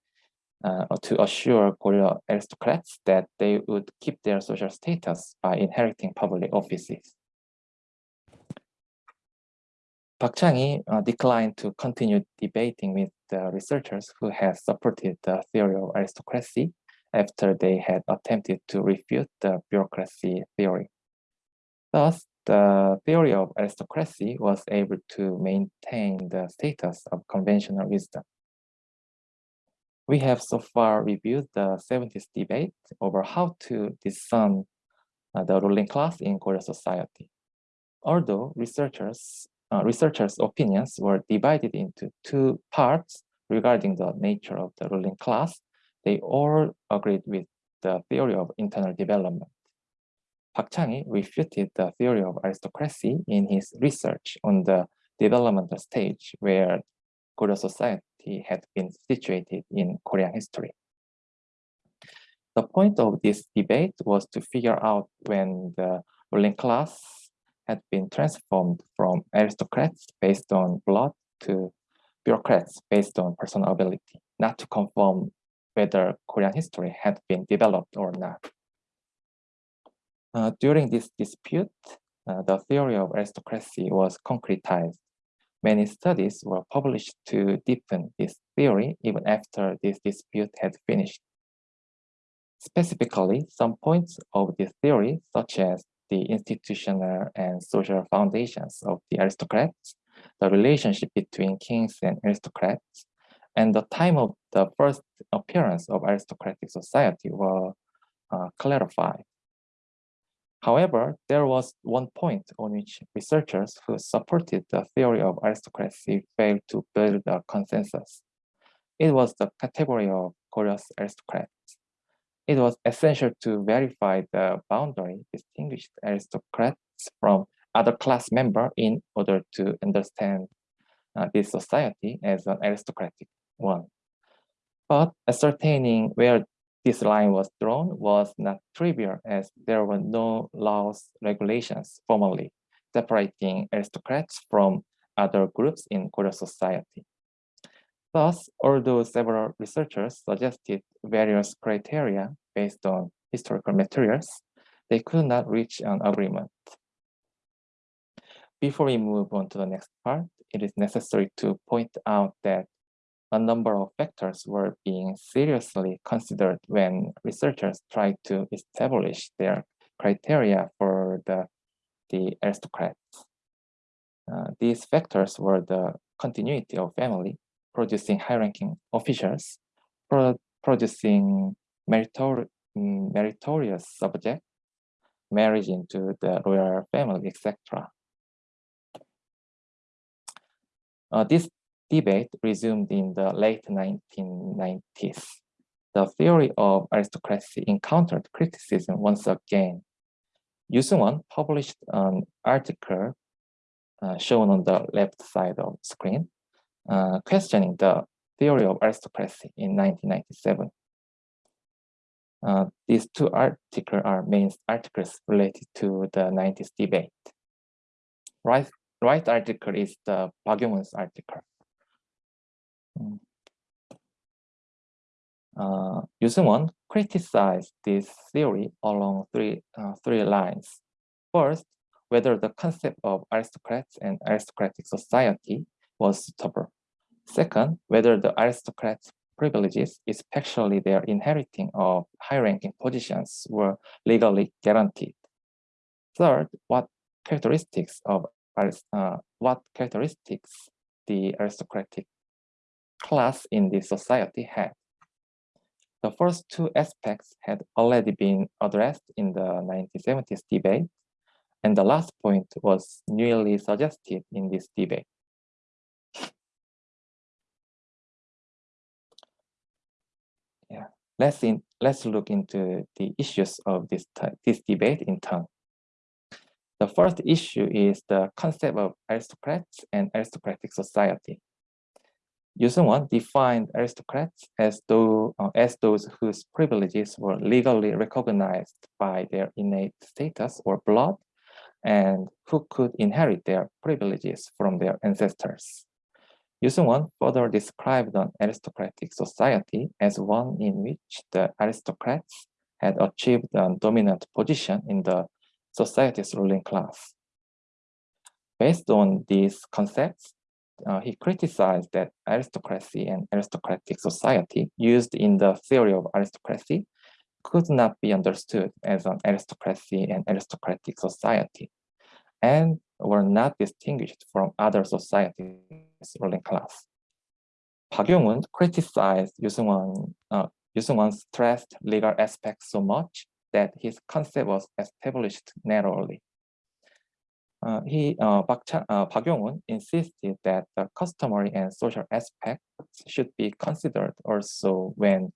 Speaker 2: uh, to assure Goryeo aristocrats that they would keep their social status by inheriting public offices. Park Chang-hee uh, declined to continue debating with the researchers who had supported the theory of aristocracy after they had attempted to refute the bureaucracy theory. Thus, the theory of aristocracy was able to maintain the status of conventional wisdom. We have so far reviewed the 70s debate over how to discern uh, the ruling class in Korean society. Although researchers uh, researchers' opinions were divided into two parts regarding the nature of the ruling class. They all agreed with the theory of internal development. Park Chang-hee refuted the theory of aristocracy in his research on the developmental stage where Korean society had been situated in Korean history. The point of this debate was to figure out when the ruling class had been transformed from aristocrats based on blood to bureaucrats based on personal ability, not to confirm whether Korean history had been developed or not. Uh, during this dispute, uh, the theory of aristocracy was concretized. Many studies were published to deepen this theory even after this dispute had finished. Specifically, some points of this theory, such as the institutional and social foundations of the aristocrats, the relationship between kings and aristocrats, and the time of the first appearance of aristocratic society were uh, clarified. However, there was one point on which researchers who supported the theory of aristocracy failed to build a consensus. It was the category of Goryeo's aristocrats it was essential to verify the boundary distinguished aristocrats from other class members in order to understand uh, this society as an aristocratic one. But ascertaining where this line was drawn was not trivial as there were no laws, regulations formally separating aristocrats from other groups in Korean society. Thus, although several researchers suggested various criteria based on historical materials, they could not reach an agreement. Before we move on to the next part, it is necessary to point out that a number of factors were being seriously considered when researchers tried to establish their criteria for the, the aristocrats. Uh, these factors were the continuity of family, producing high-ranking officials, pro producing meritor meritorious subjects, marriage into the royal family, etc. Uh, this debate resumed in the late 1990s. The theory of aristocracy encountered criticism once again. Yu Seung-won published an article uh, shown on the left side of the screen uh, questioning the theory of aristocracy in 1997. Uh, these two articles are main articles related to the 90s debate. Right, right article is the Bagyong's article. Uh, criticized this theory along three, uh, three lines. First, whether the concept of aristocrats and aristocratic society was suitable. Second, whether the aristocrats' privileges, especially their inheriting of high-ranking positions, were legally guaranteed. Third, what characteristics of uh, what characteristics the aristocratic class in the society had. The first two aspects had already been addressed in the 1970s debate, and the last point was newly suggested in this debate. Yeah, let's in, let's look into the issues of this this debate in turn. The first issue is the concept of aristocrats and aristocratic society. Yu Seung-won defined aristocrats as, though, uh, as those whose privileges were legally recognized by their innate status or blood, and who could inherit their privileges from their ancestors. Yusun further described an aristocratic society as one in which the aristocrats had achieved a dominant position in the society's ruling class. Based on these concepts, uh, he criticized that aristocracy and aristocratic society used in the theory of aristocracy could not be understood as an aristocracy and aristocratic society and were not distinguished from other societies ruling class. Park Yong-un criticized Yusun uh, stressed legal aspects so much that his concept was established narrowly. Uh, he, uh, Park, uh, Park Yong-un insisted that the customary and social aspects should be considered also when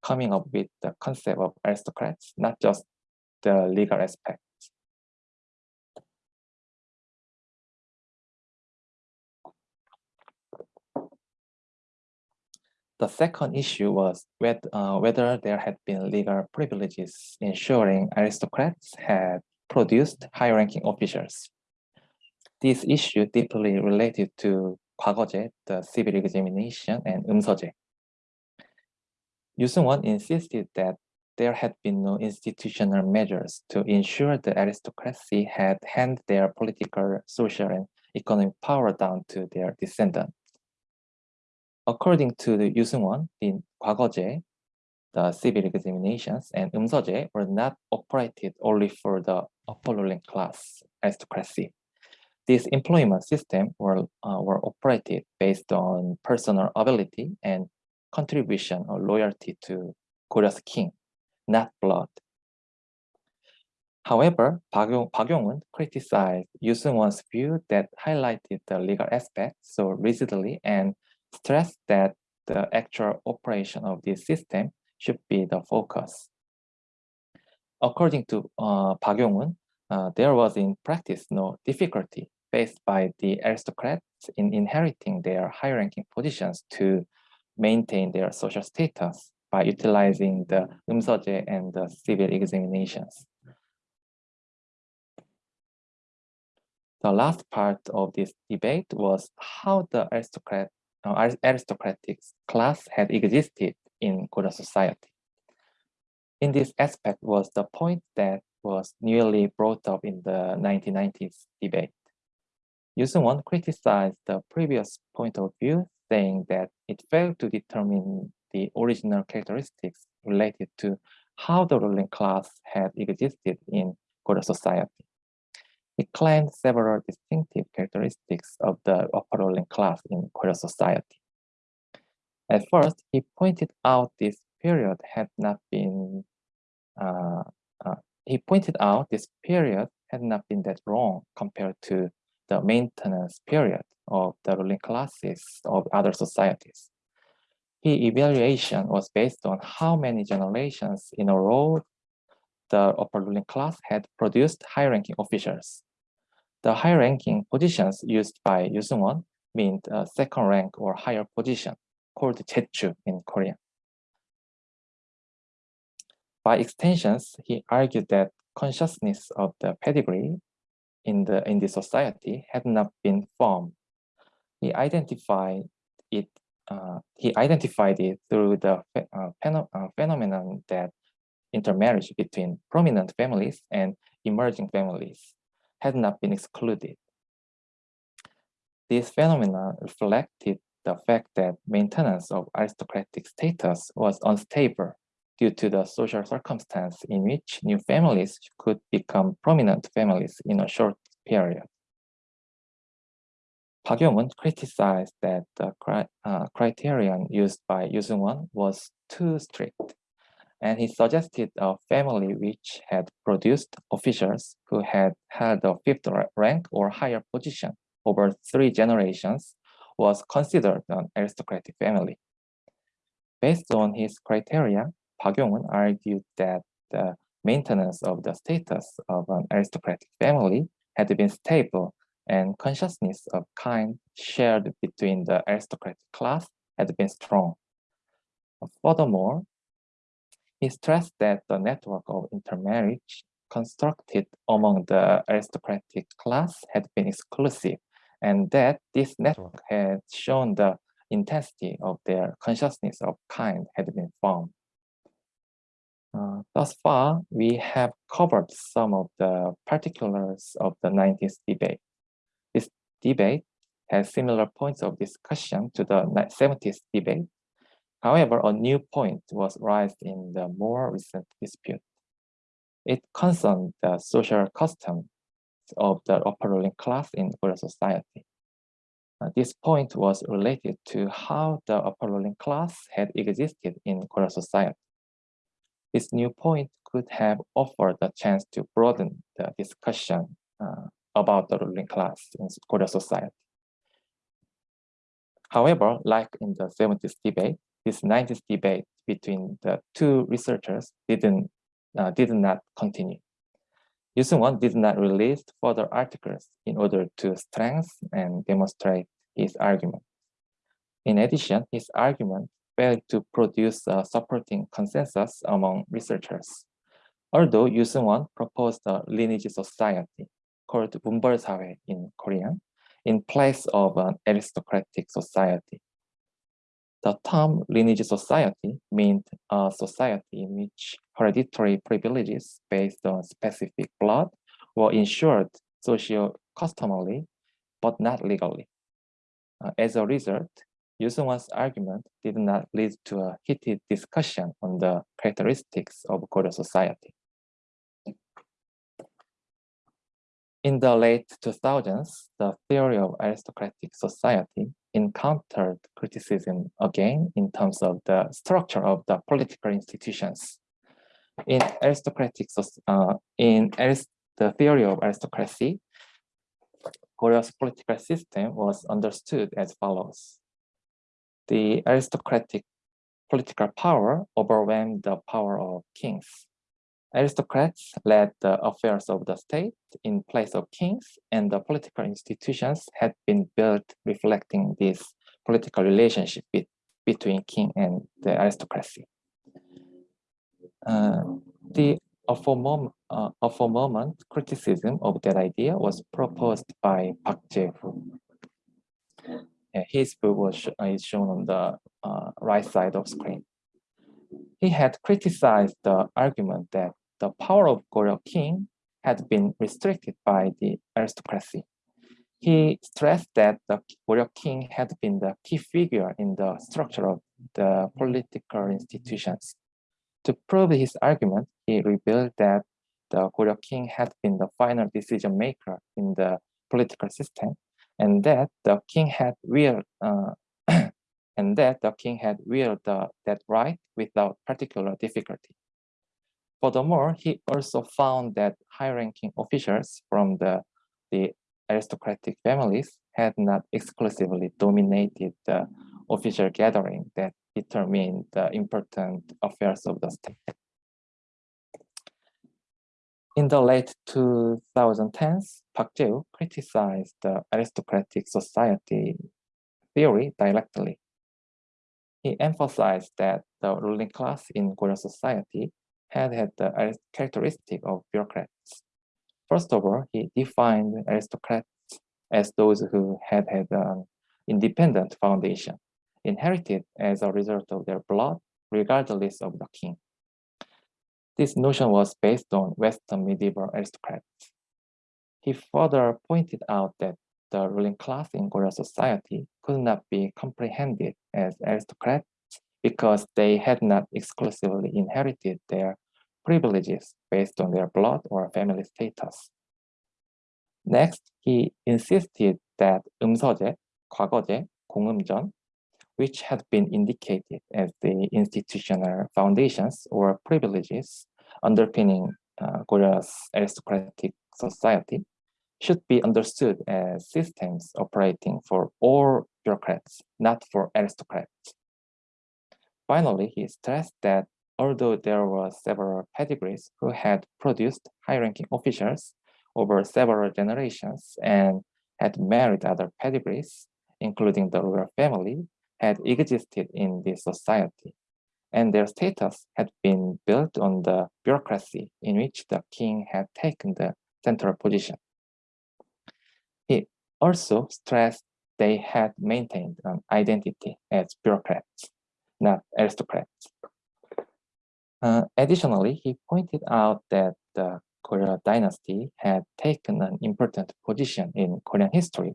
Speaker 2: coming up with the concept of aristocrats, not just the legal aspect. The second issue was uh, whether there had been legal privileges ensuring aristocrats had produced high-ranking officials This issue deeply related to 과거제, the civil examination, and 음서제. Yusun insisted that there had been no institutional measures to ensure the aristocracy had handed their political, social, and economic power down to their descendants. According to the Yusun in 과거제, the civil examinations and 음서제 were not operated only for the upper ruling class aristocracy. This employment system were, uh, were operated based on personal ability and contribution or loyalty to Goryeo's king, not blood. However, Park Yong-un criticized Yoo Seung-won's view that highlighted the legal aspect so rigidly and stressed that the actual operation of this system should be the focus. According to uh, Park Yong-un, uh, there was in practice no difficulty faced by the aristocrats in inheriting their high-ranking positions to maintain their social status by utilizing the umsoje and the civil examinations. The last part of this debate was how the aristocrat, uh, aristocratic class had existed in Korean society. In this aspect was the point that was newly brought up in the 1990s debate. Yoo Seung-won criticized the previous point of view, saying that it failed to determine the original characteristics related to how the ruling class had existed in Korean society. He claimed several distinctive characteristics of the upper ruling class in Korean society. At first, he pointed out this period had not been, uh, uh, he pointed out this period had not been that long compared to the maintenance period of the ruling classes of other societies. His evaluation was based on how many generations in a row the upper ruling class had produced high-ranking officials. The high-ranking positions used by Yoo Seung-won meant a second rank or higher position, called Jechu in Korean. By extensions, he argued that consciousness of the pedigree in the in the society had not been formed. He identified it. Uh, he identified it through the uh, uh, phenomenon that intermarriage between prominent families and emerging families had not been excluded. This phenomenon reflected the fact that maintenance of aristocratic status was unstable due to the social circumstance in which new families could become prominent families in a short period. Park Yong-un criticized that the cri uh, criterion used by Yoo Seung-won was too strict, and he suggested a family which had produced officials who had held a fifth rank or higher position over three generations was considered an aristocratic family. Based on his criteria, Park Yong-un argued that the maintenance of the status of an aristocratic family had been stable and consciousness of kind shared between the aristocratic class had been strong. Furthermore, he stressed that the network of intermarriage constructed among the aristocratic class had been exclusive, and that this network had shown the intensity of their consciousness of kind had been found. Uh, thus far, we have covered some of the particulars of the 90s debate. This debate has similar points of discussion to the 70s debate. However, a new point was raised in the more recent dispute. It concerned the social customs of the upper ruling class in Korean society. Uh, this point was related to how the upper ruling class had existed in Korean society. This new point could have offered a chance to broaden the discussion uh, about the ruling class in Korean society. However, like in the 70s debate, this 90s debate between the two researchers didn't uh, did not continue. Yu Seung-won did not release further articles in order to strengthen and demonstrate his argument. In addition, his argument failed to produce a supporting consensus among researchers. Although Yu Seung-won proposed a lineage society called Munbeol in Korean in place of an aristocratic society. The term lineage society meant a society in which hereditary privileges based on specific blood were ensured socio-customarily, but not legally. Uh, as a result, Yu Seung-won's argument did not lead to a heated discussion on the characteristics of Korean society. In the late 2000s, the theory of aristocratic society encountered criticism again in terms of the structure of the political institutions. In aristocratic, uh, in arist the theory of aristocracy, Goryeo's political system was understood as follows. The aristocratic political power overwhelmed the power of kings. Aristocrats led the affairs of the state in place of kings, and the political institutions had been built reflecting this political relationship be between king and the aristocracy. Uh, the for, mom, uh, moment criticism of that idea was proposed by Park Jae-woo. His book was uh, is shown on the uh, right side of screen. He had criticized the argument that the power of Goryeo king had been restricted by the aristocracy. He stressed that the Goryeo king had been the key figure in the structure of the political institutions. To prove his argument, he revealed that the Goryeo king had been the final decision maker in the political system, and that the king had wielded uh, and that the king had wielded that right without particular difficulty. Furthermore, he also found that high-ranking officials from the, the aristocratic families had not exclusively dominated the official gathering that determined the important affairs of the state. In the late 2010s, Park Jae criticized the aristocratic society theory directly. He emphasized that the ruling class in Korean society had had the characteristic of bureaucrats. First of all, he defined aristocrats as those who had had an independent foundation, inherited as a result of their blood, regardless of the king. This notion was based on Western medieval aristocrats. He further pointed out that the ruling class in Korean society could not be comprehended as aristocrats because they had not exclusively inherited their privileges based on their blood or family status. Next, he insisted that 음서제, 과거제, 공음전, which had been indicated as the institutional foundations or privileges underpinning uh, Goryeo's aristocratic society, should be understood as systems operating for all bureaucrats, not for aristocrats. Finally, he stressed that although there were several pedigrees who had produced high-ranking officials over several generations and had married other pedigrees, including the royal family, had existed in this society. and their status had been built on the bureaucracy in which the king had taken the central position. He also stressed they had maintained an identity as bureaucrats, not aristocrats. Uh, additionally, he pointed out that the Goryeo dynasty had taken an important position in Korean history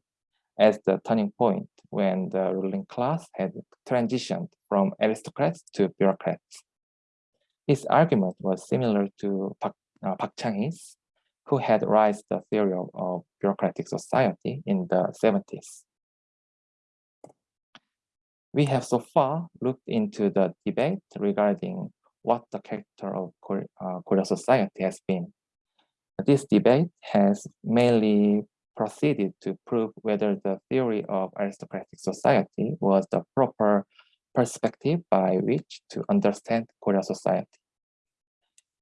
Speaker 2: as the turning point when the ruling class had transitioned from aristocrats to bureaucrats. His argument was similar to Park, uh, Park Chang-hee's, who had raised the theory of, of bureaucratic society in the 70s. We have so far looked into the debate regarding what the character of Goryeo, uh, Goryeo society has been. This debate has mainly proceeded to prove whether the theory of aristocratic society was the proper perspective by which to understand Korean society.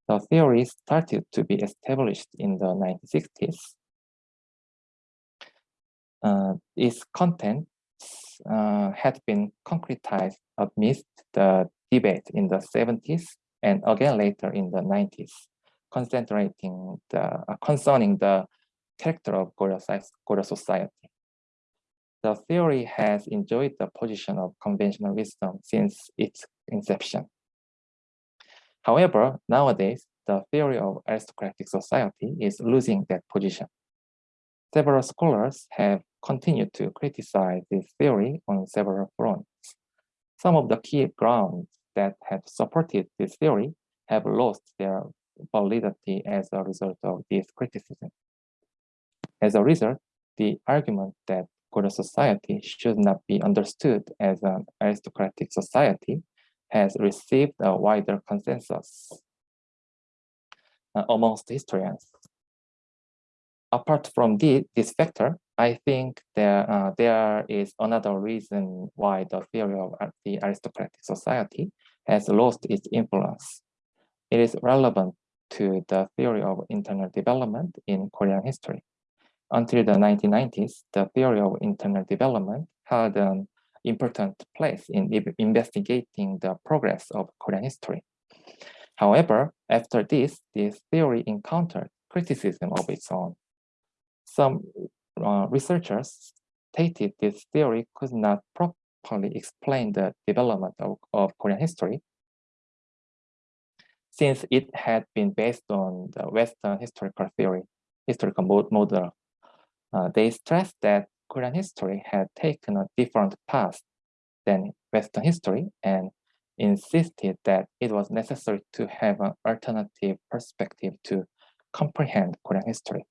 Speaker 2: The theory started to be established in the 1960s. Uh, its content uh, had been concretized amidst the debate in the 70s and again later in the 90s, concentrating the uh, concerning the character of Goryeo society. The theory has enjoyed the position of conventional wisdom since its inception. However, nowadays, the theory of aristocratic society is losing that position. Several scholars have continued to criticize this theory on several fronts. Some of the key grounds that have supported this theory have lost their validity as a result of this criticism. As a result, the argument that Goryeo society should not be understood as an aristocratic society has received a wider consensus uh, amongst historians. Apart from the, this factor, I think there, uh, there is another reason why the theory of the aristocratic society has lost its influence. It is relevant to the theory of internal development in Korean history. Until the 1990s, the theory of internal development had an important place in investigating the progress of Korean history. However, after this, this theory encountered criticism of its own. Some uh, researchers stated this theory could not properly explain the development of, of Korean history since it had been based on the Western historical theory, historical model uh, they stressed that Korean history had taken a different path than Western history and insisted that it was necessary to have an alternative perspective to comprehend Korean history.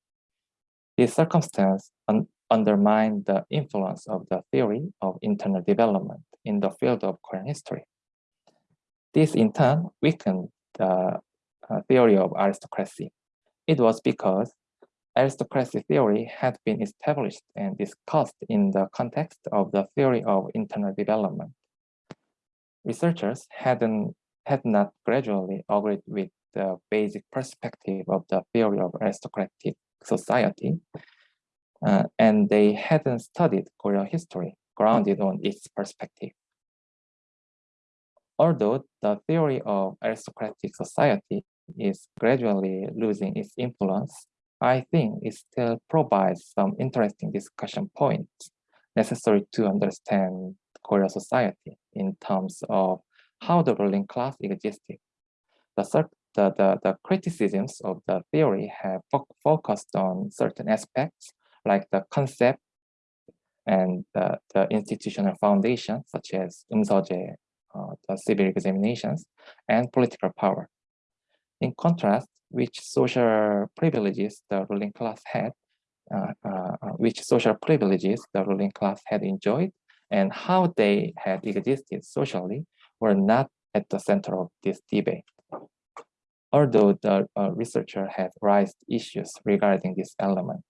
Speaker 2: This circumstance un undermined the influence of the theory of internal development in the field of Korean history. This in turn weakened the uh, theory of aristocracy. It was because aristocracy theory had been established and discussed in the context of the theory of internal development. Researchers hadn't, had not gradually agreed with the basic perspective of the theory of aristocratic society, uh, and they hadn't studied Korean history grounded on its perspective. Although the theory of aristocratic society is gradually losing its influence, I think it still provides some interesting discussion points necessary to understand Korean society in terms of how the ruling class existed. The, the, the, the criticisms of the theory have fo focused on certain aspects like the concept and the, the institutional foundation, such as umseoje, uh, the civil examinations, and political power. In contrast, which social privileges the ruling class had, uh, uh, uh, which social privileges the ruling class had enjoyed, and how they had existed socially were not at the center of this debate. Although the uh, researcher had raised issues regarding this element.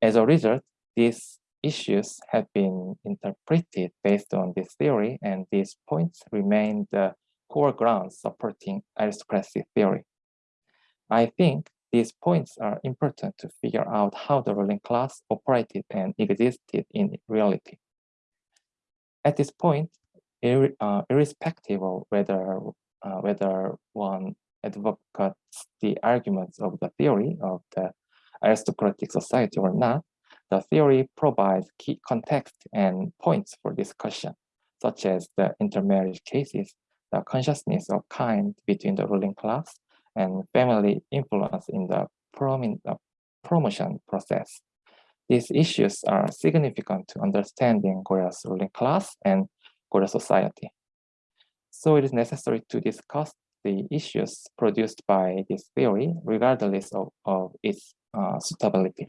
Speaker 2: As a result, these issues have been interpreted based on this theory, and these points remain the core grounds supporting aristocracy theory. I think these points are important to figure out how the ruling class operated and existed in reality. At this point, ir- uh, irrespective of whether uh, whether one advocates the arguments of the theory of the aristocratic society or not, the theory provides key context and points for discussion, such as the intermarriage cases, the consciousness of kind between the ruling class, and family influence in the promotion process. These issues are significant to understanding Goryeo's ruling class and Goryeo society. So it is necessary to discuss the issues produced by this theory, regardless of, of its uh, suitability.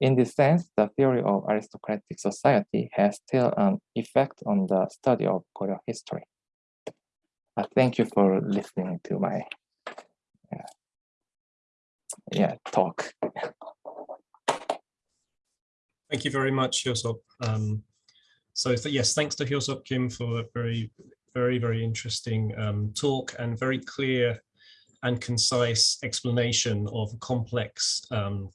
Speaker 2: In this sense, the theory of aristocratic society has still an effect on the study of Korean history. Uh, thank you for listening to my uh, yeah talk.
Speaker 3: Thank you very much, Hyosop. Um, so th- yes, thanks to Hyosop Kim for a very, very, very interesting um, talk and very clear and concise explanation of a complex um,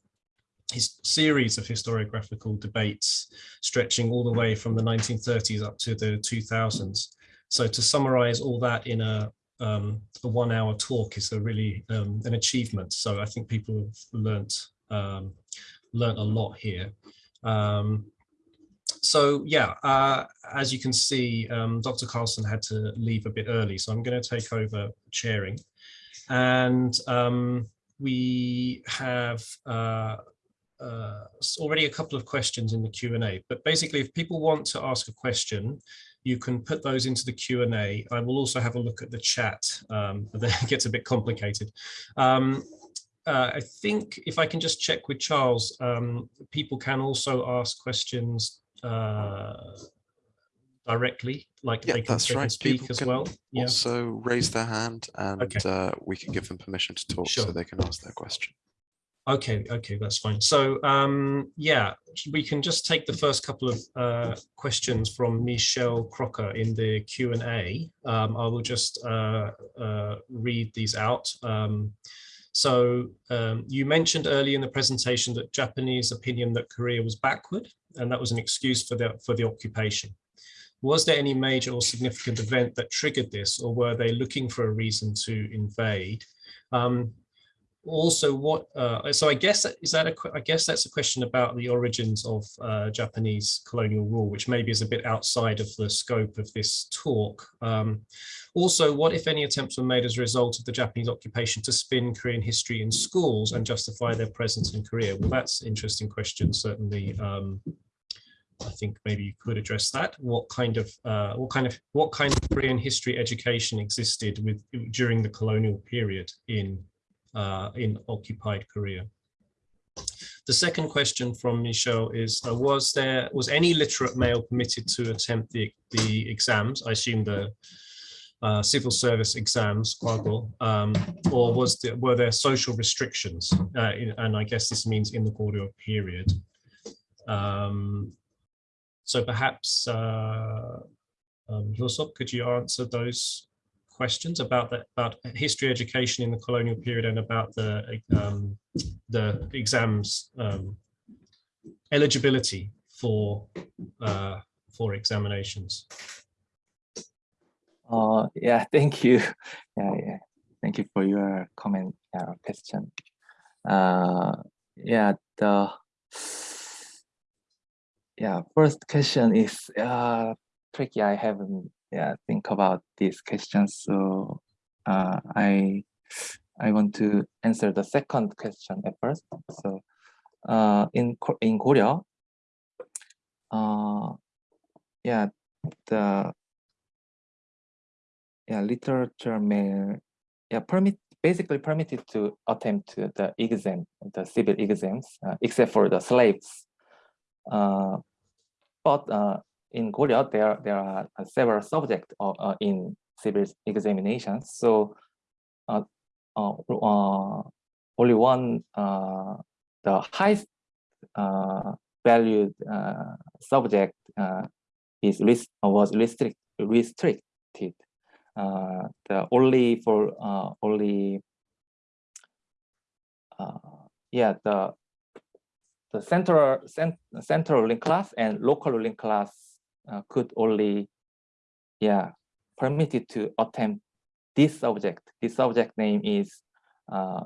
Speaker 3: his series of historiographical debates stretching all the way from the 1930s up to the 2000s. So to summarize all that in a, um, a one hour talk is a really um, an achievement. So I think people have learnt, um, learnt a lot here. Um, so yeah, uh, as you can see, um, Dr. Carlson had to leave a bit early, so I'm going to take over chairing. And um, we have uh, uh, already a couple of questions in the Q&A, but basically if people want to ask a question, you can put those into the Q&A. I will also have a look at the chat, um, but then it gets a bit complicated. Um, uh, I think if I can just check with Charles, um, people can also ask questions uh, directly, like
Speaker 4: Yeah,
Speaker 3: they can,
Speaker 4: that's
Speaker 3: they can speak
Speaker 4: People
Speaker 3: as well. Yeah.
Speaker 4: Also raise their hand and
Speaker 3: Okay.
Speaker 4: uh, we can give them permission to talk so they can ask their question.
Speaker 3: Okay, okay, that's fine. So um, yeah, we can just take the first couple of uh, questions from Michelle Crocker in the Q and A. Um, I will just uh, uh, read these out. Um, so um, you mentioned early in the presentation that Japanese opinion that Korea was backward, and that was an excuse for the for the occupation. Was there any major or significant event that triggered this, or were they looking for a reason to invade? Um, also what uh, so i guess is that a, I guess that's a question about the origins of uh, japanese colonial rule which maybe is a bit outside of the scope of this talk um, also what if any attempts were made as a result of the japanese occupation to spin korean history in schools and justify their presence in korea well that's interesting question certainly um, I think maybe you could address that. What kind of uh, what kind of what kind of Korean history education existed with during the colonial period in uh, in occupied Korea. The second question from Michelle is, uh, was there, was any literate male permitted to attempt the, the exams? I assume the uh, civil service exams, um, or was there, were there social restrictions? Uh, in- and I guess this means in the Goryeo period. Um, so perhaps, uh, um, could you answer those questions about the about history education in the colonial period and about the um, the exams um, eligibility for uh, for examinations.
Speaker 2: Uh, yeah, thank you. Yeah, yeah. Thank you for your comment, uh, question. Uh, yeah, the yeah first question is uh tricky. I haven't yeah think about these questions, so uh, I I want to answer the second question at first. So uh, in in Korea, uh, yeah, the yeah literature may yeah permit basically permitted to attempt the exam the civil exams uh, except for the slaves uh, but uh, in Korea there there are uh, several subjects uh, uh, in civil examinations. So uh, uh, uh, only one the highest valued subject is was restrict, restricted. The only for only yeah the the central cent, central ruling class and local link class uh, could only yeah, permitted to attempt this subject. This subject name is, uh,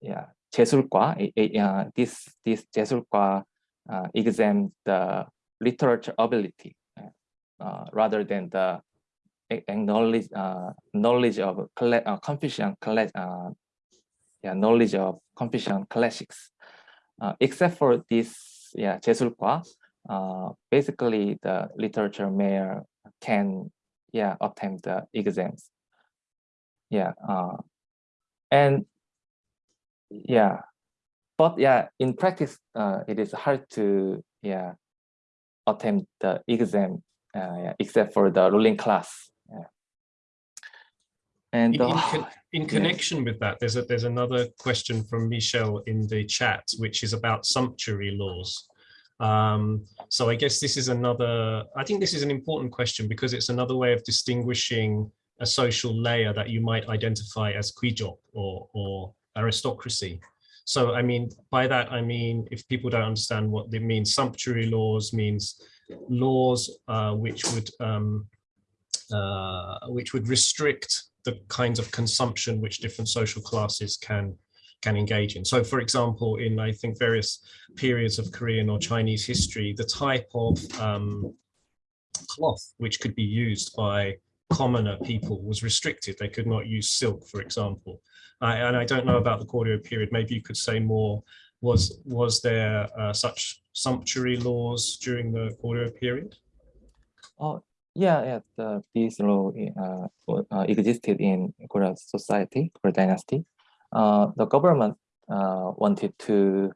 Speaker 2: yeah, 제술과. eh, eh, uh, this this 제술과 uh, exam the literature ability uh, rather than the a- acknowledge uh, knowledge of colle- uh, Confucian colle- uh, yeah, knowledge of Confucian classics. Uh, except for this, yeah, 제술과, uh, basically the literature mayor can, yeah, attempt the exams. Yeah, uh, and yeah, but yeah, in practice, uh, it is hard to, yeah, attempt the exam, uh, yeah, except for the ruling class. Yeah. And
Speaker 3: In, in, con- in connection with that, there's a there's another question from Michelle in the chat, which is about sumptuary laws. Um, so I guess this is another. I think this is an important question because it's another way of distinguishing a social layer that you might identify as Kwijok or or aristocracy. So I mean by that I mean if people don't understand what they mean, sumptuary laws means laws uh, which would um, uh, which would restrict the kinds of consumption which different social classes can can engage in. So for example, in I think various periods of Korean or Chinese history, the type of um, cloth which could be used by commoner people was restricted. They could not use silk, for example. And I don't know about the Koryo period. Maybe you could say more. Was was there uh, such sumptuary laws during the Koryo period?
Speaker 2: Oh, yeah, yeah. The this law uh, uh, existed in Korea society, Korea dynasty. Uh, the government uh, wanted to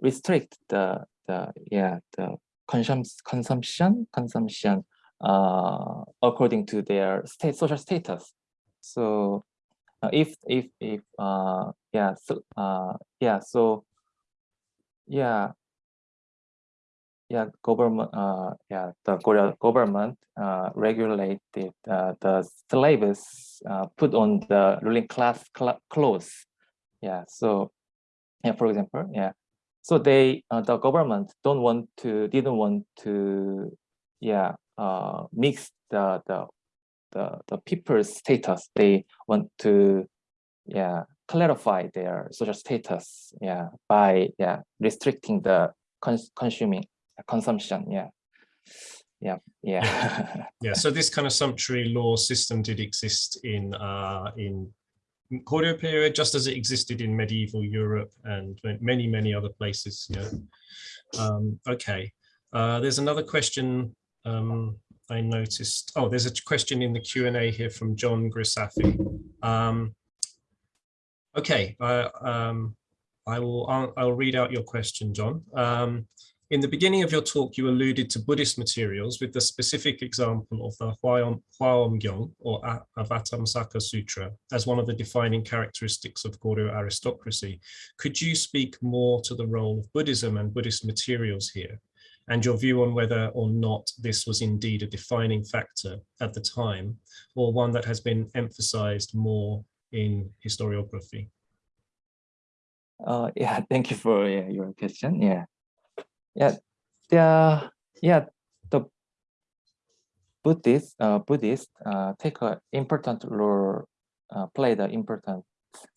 Speaker 2: restrict the the yeah the consum consumption consumption uh, according to their state social status. So uh, if if if uh, yeah so uh, yeah so yeah yeah, government, uh, yeah, the government, uh, regulated, uh, the slaves, uh, put on the ruling class cl- clothes. Yeah, so, yeah, for example, yeah. So they, uh, the government don't want to, didn't want to, yeah, uh, mix the, the, the, the people's status. They want to, yeah, clarify their social status, yeah, by, yeah, restricting the cons- consuming consumption yeah yeah yeah
Speaker 3: Yeah, so this kind of sumptuary law system did exist in uh, in Koryo period, just as it existed in medieval Europe and many, many other places. Yeah. Um, okay. Uh, there's another question um, I noticed. Oh, there's a question in the Q and A here from John Grisafi. Um, okay. Uh, um, I will. I'll, I'll read out your question, John. Um, in the beginning of your talk, you alluded to Buddhist materials with the specific example of the Hwaeomgyong or Avatamsaka Sutra as one of the defining characteristics of Goryeo aristocracy. Could you speak more to the role of Buddhism and Buddhist materials here and your view on whether or not this was indeed a defining factor at the time or one that has been emphasized more in historiography?
Speaker 2: uh yeah thank you for yeah, your question yeah yeah the yeah the buddhist uh buddhist uh take a important role uh play the important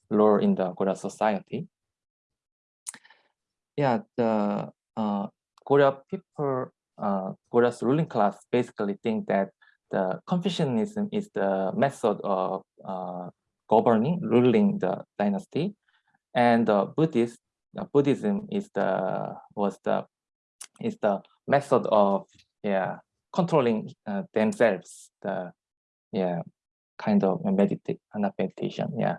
Speaker 2: role in the korea society. Yeah the uh korea people uh korea's ruling class basically think that the confucianism is the method of uh governing ruling the dynasty. And the Buddhist uh, Buddhism is the was the is the method of yeah controlling uh, themselves the yeah kind of not meditation yeah.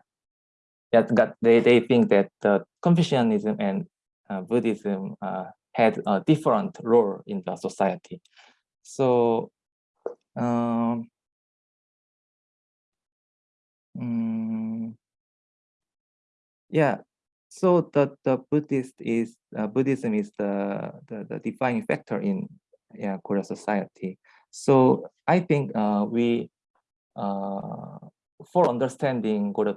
Speaker 2: Yeah got they they think that the Confucianism and uh, Buddhism uh, had a different role in the society. So um mm, yeah so the the buddhist is uh, buddhism is the, the the defining factor in yeah korea society. So i think uh we uh for understanding korea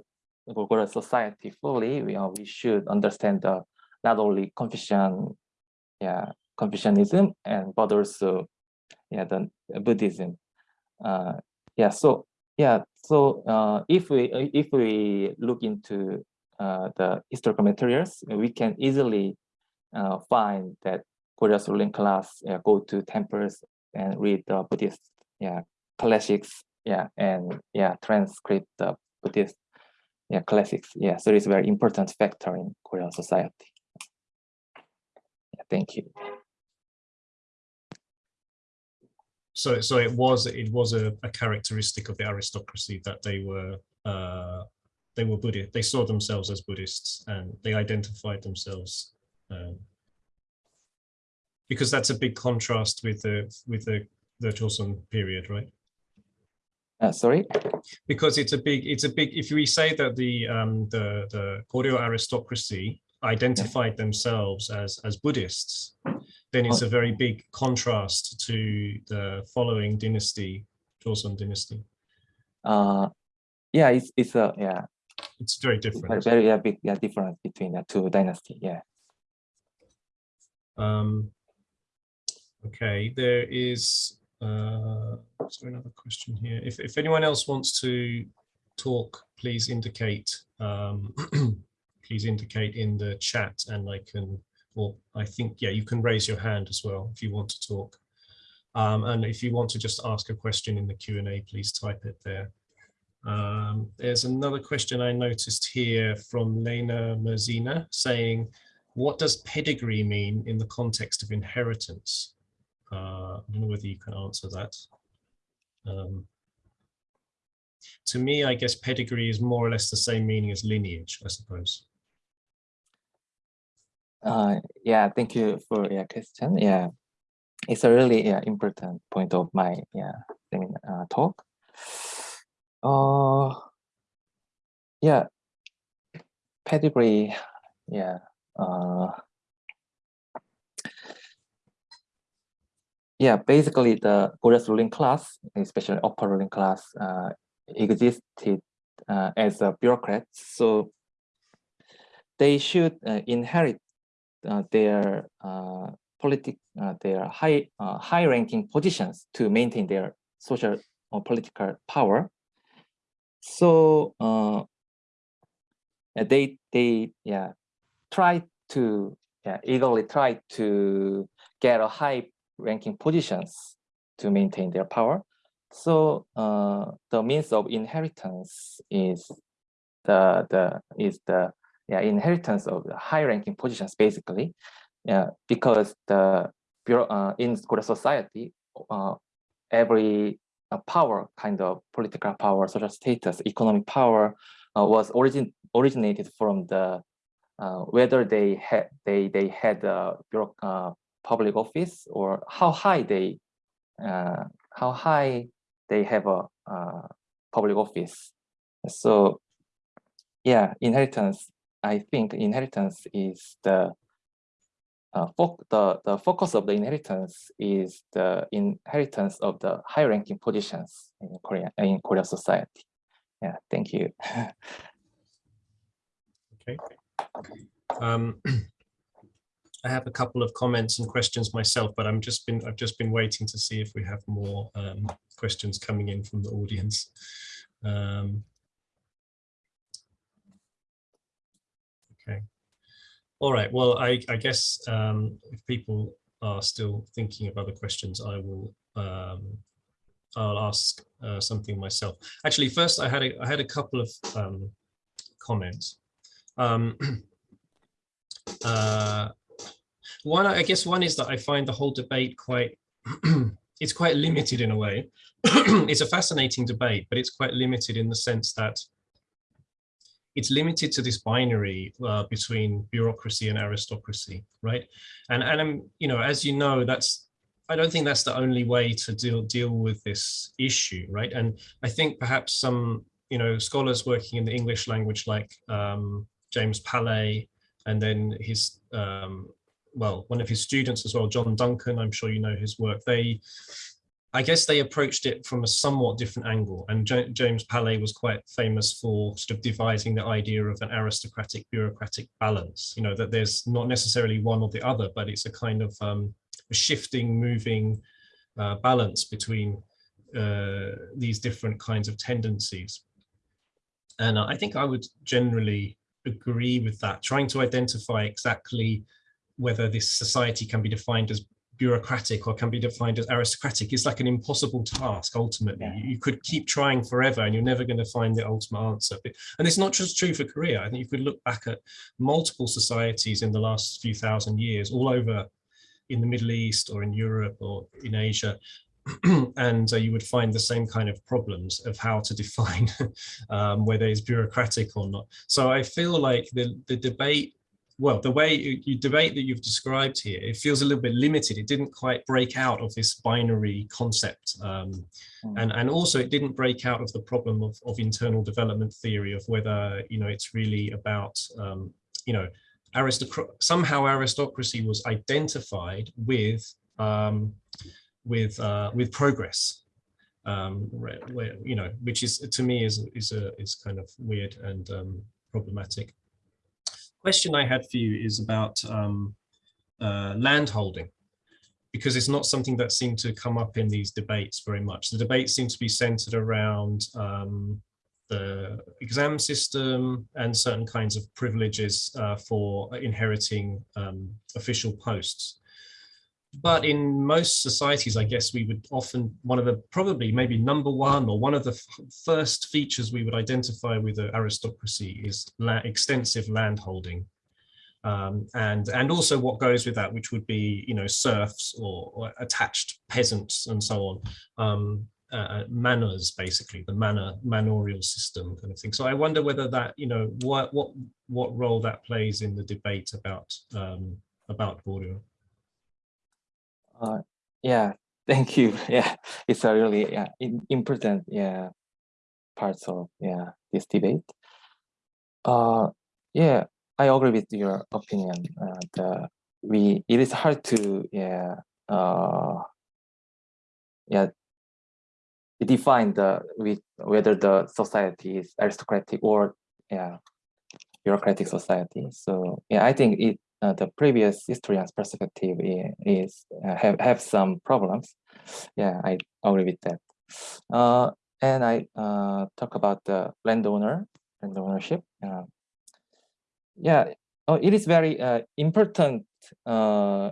Speaker 2: korea society fully we, we should understand the not only confucian yeah confucianism and but also yeah the buddhism. Uh yeah, so yeah, so uh, if we uh, if we look into the historical materials, we can easily uh, find that Korea's ruling class go to temples and read the Buddhist yeah classics yeah and yeah transcript the Buddhist yeah classics yeah so it's a very important factor in Korean society. Yeah, thank you.
Speaker 3: So, so it was it was a, a characteristic of the aristocracy that they were uh, they were Buddhist. They saw themselves as Buddhists and they identified themselves um, because that's a big contrast with the with the the Joseon period, right?
Speaker 2: Uh, sorry.
Speaker 3: Because it's a big it's a big if we say that the um, the the Goryeo aristocracy identified themselves as as Buddhists, then it's a very big contrast to the following dynasty, Joseon dynasty.
Speaker 2: Uh, yeah, it's it's a yeah
Speaker 3: It's very different.
Speaker 2: very yeah, big yeah difference between the two dynasty. Yeah.
Speaker 3: Um, okay, there is, uh, there another question here? If, if anyone else wants to talk, please indicate, um, please indicate in the chat and I can, or I think, yeah, you can raise your hand as well if you want to talk. Um, and if you want to just ask a question in the Q and A, please type it there. Um, there's another question I noticed here from Lena Merzina saying, what does pedigree mean in the context of inheritance? Uh, I don't know whether you can answer that. Um, to me, I guess pedigree is more or less the same meaning as lineage, I suppose.
Speaker 2: Uh, yeah, thank you for your question. Yeah, it's a really yeah, important point of my yeah seminar, uh, talk. Uh, yeah, pedigree. Yeah. Uh, yeah, basically the Korea's ruling class, especially upper ruling class, uh, existed uh, as a bureaucrat. So they should uh, inherit uh, their uh, politic, uh, their high high ranking positions to maintain their social or political power. So uh, they they yeah try to yeah, eagerly try to get a high ranking positions to maintain their power. So uh, the means of inheritance is the the is the yeah inheritance of the high ranking positions basically yeah because the uh, in Korean society uh, every uh, power kind of political power social status economic power uh, was origin originated from the uh, whether they had they they had a uh, public office or how high they uh, how high they have a uh, public office. So yeah, inheritance. I think inheritance is the uh, the the focus of the inheritance is the inheritance of the high ranking positions in Korea in Korean society. Yeah, thank you.
Speaker 3: Okay. Um, I have a couple of comments and questions myself, but I'm just been I've just been waiting to see if we have more um, questions coming in from the audience. Um, okay. All right. Well, I, I guess um, if people are still thinking of other questions, I will um, I'll ask uh, something myself. Actually, first I had a, I had a couple of um, comments. Um, uh, one, I guess one is that I find the whole debate quite, it's quite limited in a way. it's a fascinating debate, but it's quite limited in the sense that it's limited to this binary uh, between bureaucracy and aristocracy, right? And and I'm, you know, as you know, that's I don't think that's the only way to deal deal with this issue, right? And I think perhaps some you know scholars working in the English language, like um, James Palais, and then his um, well, one of his students as well, John Duncan. I'm sure you know his work. They I guess they approached it from a somewhat different angle. And James Palais was quite famous for sort of devising the idea of an aristocratic bureaucratic balance, you know, that there's not necessarily one or the other, but it's a kind of um, a shifting, moving uh, balance between uh, these different kinds of tendencies. And I think I would generally agree with that, trying to identify exactly whether this society can be defined as bureaucratic or can be defined as aristocratic is like an impossible task ultimately.
Speaker 2: Yeah.
Speaker 3: you, could keep trying forever and you're never going to find the ultimate answer. And it's not just true for korea. I think you could look back at multiple societies in the last few thousand years all over in the middle east or in europe or in asia and uh, you would find the same kind of problems of how to define um, whether it's bureaucratic or not. So i feel like the the debate well, the way you, you debate that you've described here, it feels a little bit limited. It didn't quite break out of this binary concept. Um,
Speaker 2: Mm.
Speaker 3: and, and also it didn't break out of the problem of, of internal development theory of whether, you know, it's really about, um, you know, aristocrat somehow aristocracy was identified with, um, with, uh, with progress. Um, you know, which is to me is, is, a, is kind of weird and um, problematic question I had for you is about um, uh, land holding, because it's not something that seemed to come up in these debates very much. The debates seem to be centered around um, the exam system and certain kinds of privileges uh, for inheriting um, official posts. But in most societies, I guess we would often, one of the probably maybe number one or one of the first features we would identify with the aristocracy is la extensive land holding. Um, and, and also what goes with that, which would be, you know, serfs or, or attached peasants and so on. Um, uh, manors, basically, the manor manorial system kind of thing. So I wonder whether that, you know, what what what role that plays in the debate about um, about Goryeo.
Speaker 2: Uh, yeah, thank you. Yeah, it's a really yeah, important yeah parts of yeah this debate. Uh, yeah, I agree with your opinion. Uh, the we it is hard to yeah uh yeah define the with whether the society is aristocratic or yeah bureaucratic society. So yeah, I think it uh, the previous historian's perspective is uh, have have some problems. Yeah, I agree with that. Uh, and I uh, talk about the landowner and ownership. Uh, yeah, oh, it is very important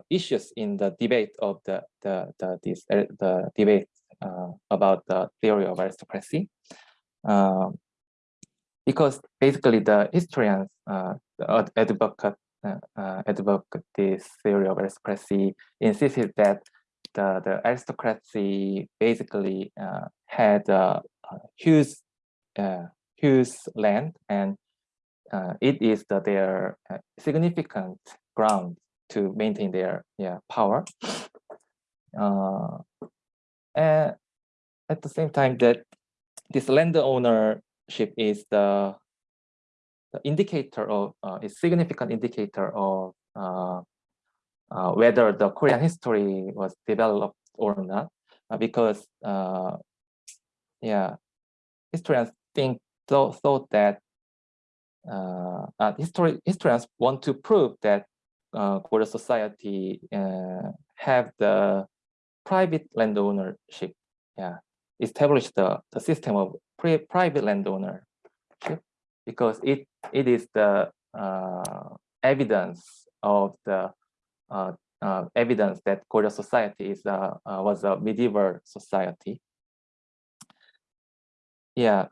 Speaker 2: issues in the debate of the the the this the debate about the theory of aristocracy. Um, because basically the historians the ad- advocate advocate this theory of aristocracy insisted that the, the aristocracy basically uh, had a, huge uh, huge land and uh, it is the, their uh, significant ground to maintain their yeah power. Uh, and at the same time that this land ownership is the indicator of uh, a significant indicator of uh, uh, whether the Korean history was developed or not, because yeah, historians think thought, thought that history, historians want to prove that Korean society have the private land ownership, yeah, establish the, the system of pri private land ownership because it it is the uh, evidence of the uh, uh, evidence that Korean society is uh, uh, was a medieval society. Yeah.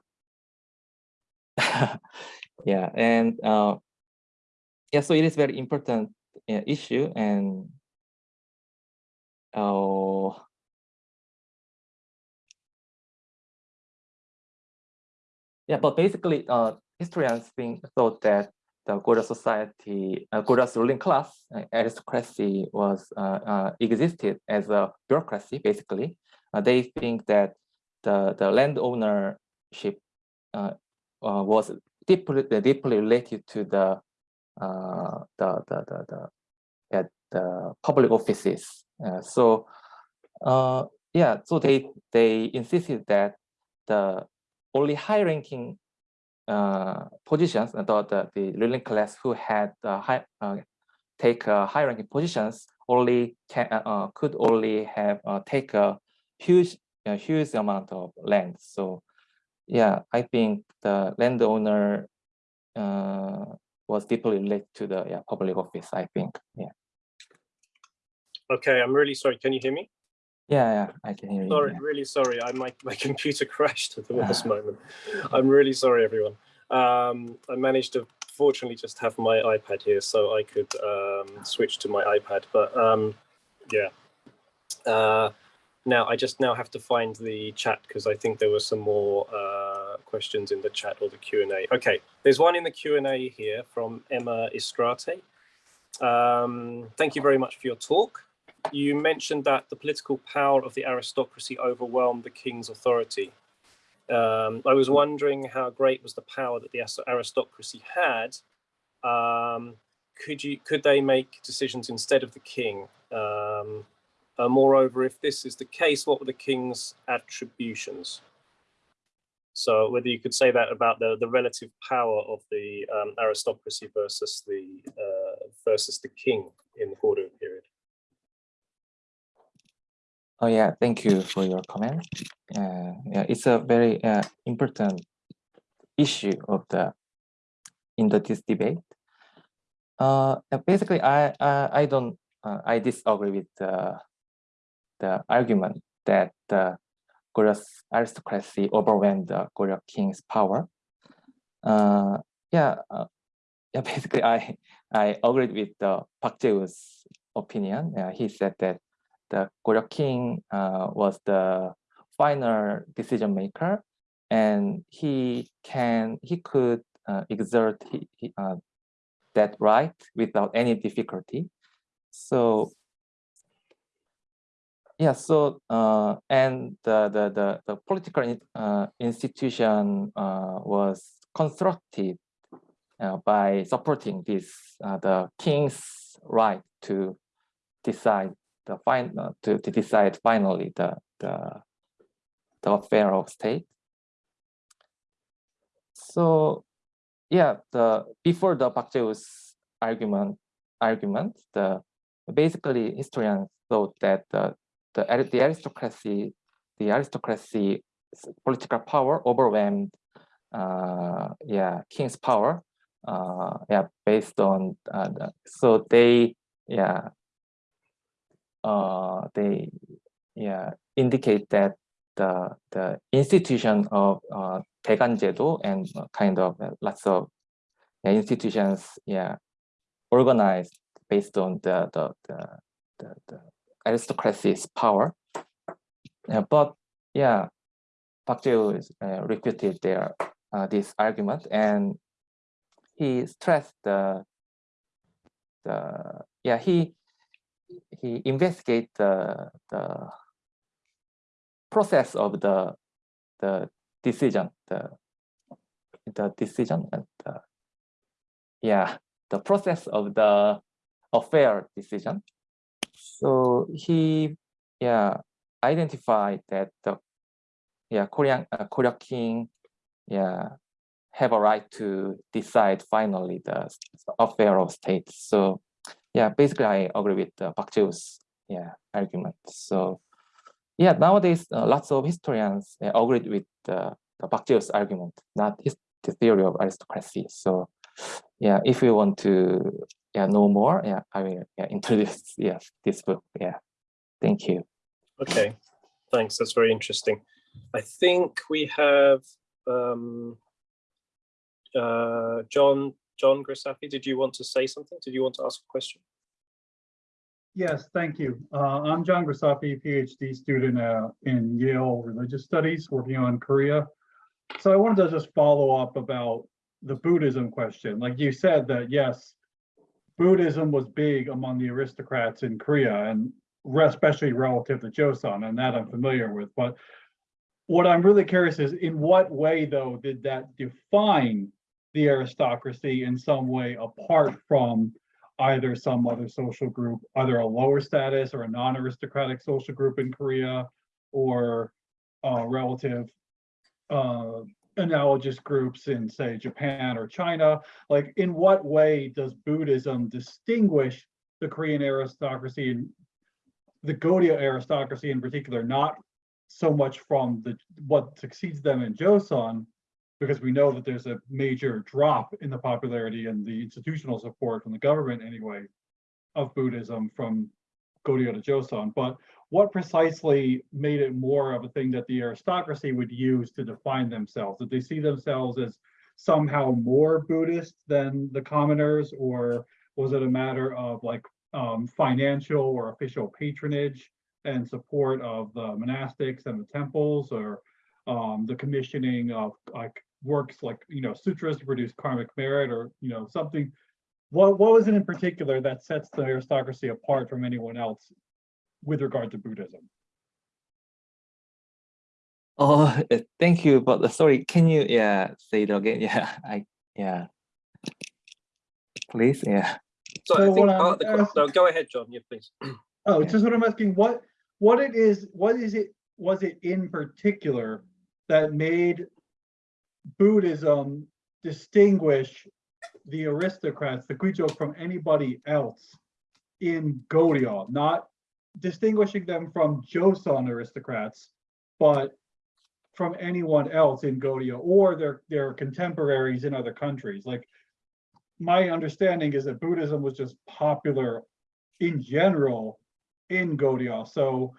Speaker 2: yeah, and uh, yeah, so it is very important uh, issue and yeah, but basically uh, historians think thought that the Goryeo society, uh, ruling class, uh, aristocracy was uh, uh, existed as a bureaucracy. Basically, uh, they think that the the land ownership uh, was deeply deeply related to the the the the, the the public offices. So yeah, so they they insisted that the only high-ranking positions, uh, the, the, the ruling class who had uh, high, uh, take uh, high-ranking positions only can uh, uh, could only have uh, take a huge a huge amount of land. So yeah, I think the landowner uh, was deeply related to the yeah, public office, I think. Yeah.
Speaker 3: Okay, I'm really sorry. Can you hear me?
Speaker 2: Yeah, yeah, I can hear you.
Speaker 3: Sorry,
Speaker 2: yeah.
Speaker 3: really sorry. I my, my computer crashed at the worst
Speaker 2: Ah.
Speaker 3: moment. I'm really sorry, everyone. Um, I managed to fortunately just have my iPad here, so I could um, switch to my iPad. But um, yeah. Uh, now I just now have to find the chat because I think there were some more uh, questions in the chat or the Q and A. Okay, there's one in the Q and A here from Emma Istrate. Um, thank you very much for your talk you mentioned that the political power of the aristocracy overwhelmed the king's authority. Um, I was wondering how great was the power that the aristocracy had. Um, could you could they make decisions instead of the king? Um, uh, moreover, if this is the case, what were the king's attributions? So whether you could say that about the, the relative power of the um, aristocracy versus the uh, versus the king in the Goryeo period.
Speaker 2: Oh yeah, thank you for your comment. Uh, yeah, it's a very uh, important issue of the in the this debate. Uh, basically, I I, I don't uh, I disagree with the the argument that the Goryeo aristocracy overwhelmed the Goryeo king's power. Uh, yeah, uh, yeah. Basically, I I agreed with the Park Jae-woo's opinion. He said that the Goryeo king uh, was the final decision maker, and he can he could uh, exert he, he, uh, that right without any difficulty. So yeah, so uh, and the the the, the political uh, institution uh, was constructed by supporting this the king's right to decide the fine uh, to, to decide finally the the the affair of state. So yeah, the before the Jae-woo's argument argument, the basically historians thought that the the, the aristocracy the aristocracy political power overwhelmed uh yeah king's power uh yeah based on uh, so they yeah uh, they yeah indicate that the the institution of uh, 대간제도 and uh, kind of uh, lots of yeah, institutions yeah organized based on the the the, the, the aristocracy's power. Yeah, but yeah, Park Jae-woo is, uh, refuted their uh, this argument and he stressed the the yeah he he investigate the the process of the the decision the the decision and the, yeah the process of the affair decision. So he yeah identified that the yeah korean uh, korea king yeah have a right to decide finally the affair of state so yeah, basically I agree with uh, Park yeah argument. So yeah, nowadays uh, lots of historians uh, with uh, the Park argument, not his the theory of aristocracy. So yeah, if you want to yeah know more, yeah, I will yeah, introduce yeah this book. Yeah, thank you.
Speaker 3: Okay, thanks. That's very interesting. I think we have um, uh, John John Grisafi. Did you want to say something? Did you want to ask a question?
Speaker 5: Yes, thank you. Uh, I'm John Grisafi, PhD student uh, in Yale Religious Studies, working on Korea. So I wanted to just follow up about the Buddhism question. Like you said that, yes, Buddhism was big among the aristocrats in Korea and especially relative to Joseon, and that I'm familiar with. But what I'm really curious is in what way, though, did that define the aristocracy in some way apart from either some other social group, either a lower status or a non-aristocratic social group in Korea or uh, relative uh, analogous groups in, say, Japan or China? Like, in what way does Buddhism distinguish the Korean aristocracy and the Goryeo aristocracy in particular, not so much from the, what succeeds them in Joseon, because we know that there's a major drop in the popularity and the institutional support from the government anyway of Buddhism from Goryeo to Joseon. But what precisely made it more of a thing that the aristocracy would use to define themselves? Did they see themselves as somehow more Buddhist than the commoners, or was it a matter of like um, financial or official patronage and support of the monastics and the temples, or um, the commissioning of like works like you know sutras to produce karmic merit, or you know something? What what was it in particular that sets the aristocracy apart from anyone else with regard to Buddhism?
Speaker 2: Oh, uh, thank you. But uh, sorry, can you yeah say it again? Yeah, I yeah. Please, yeah.
Speaker 6: So
Speaker 5: So
Speaker 6: I think
Speaker 5: what I'm
Speaker 6: part of the, que- no, go ahead, John. Yeah, please.
Speaker 5: Oh,
Speaker 2: Yeah.
Speaker 5: just what I'm asking, what, what it is, what is it, was it in particular that made Buddhism distinguish the aristocrats, the Kwijok from anybody else in Goryeo, not distinguishing them from Joseon aristocrats, but from anyone else in Goryeo or their, their contemporaries in other countries, like my understanding is that Buddhism was just popular in general in Goryeo. So,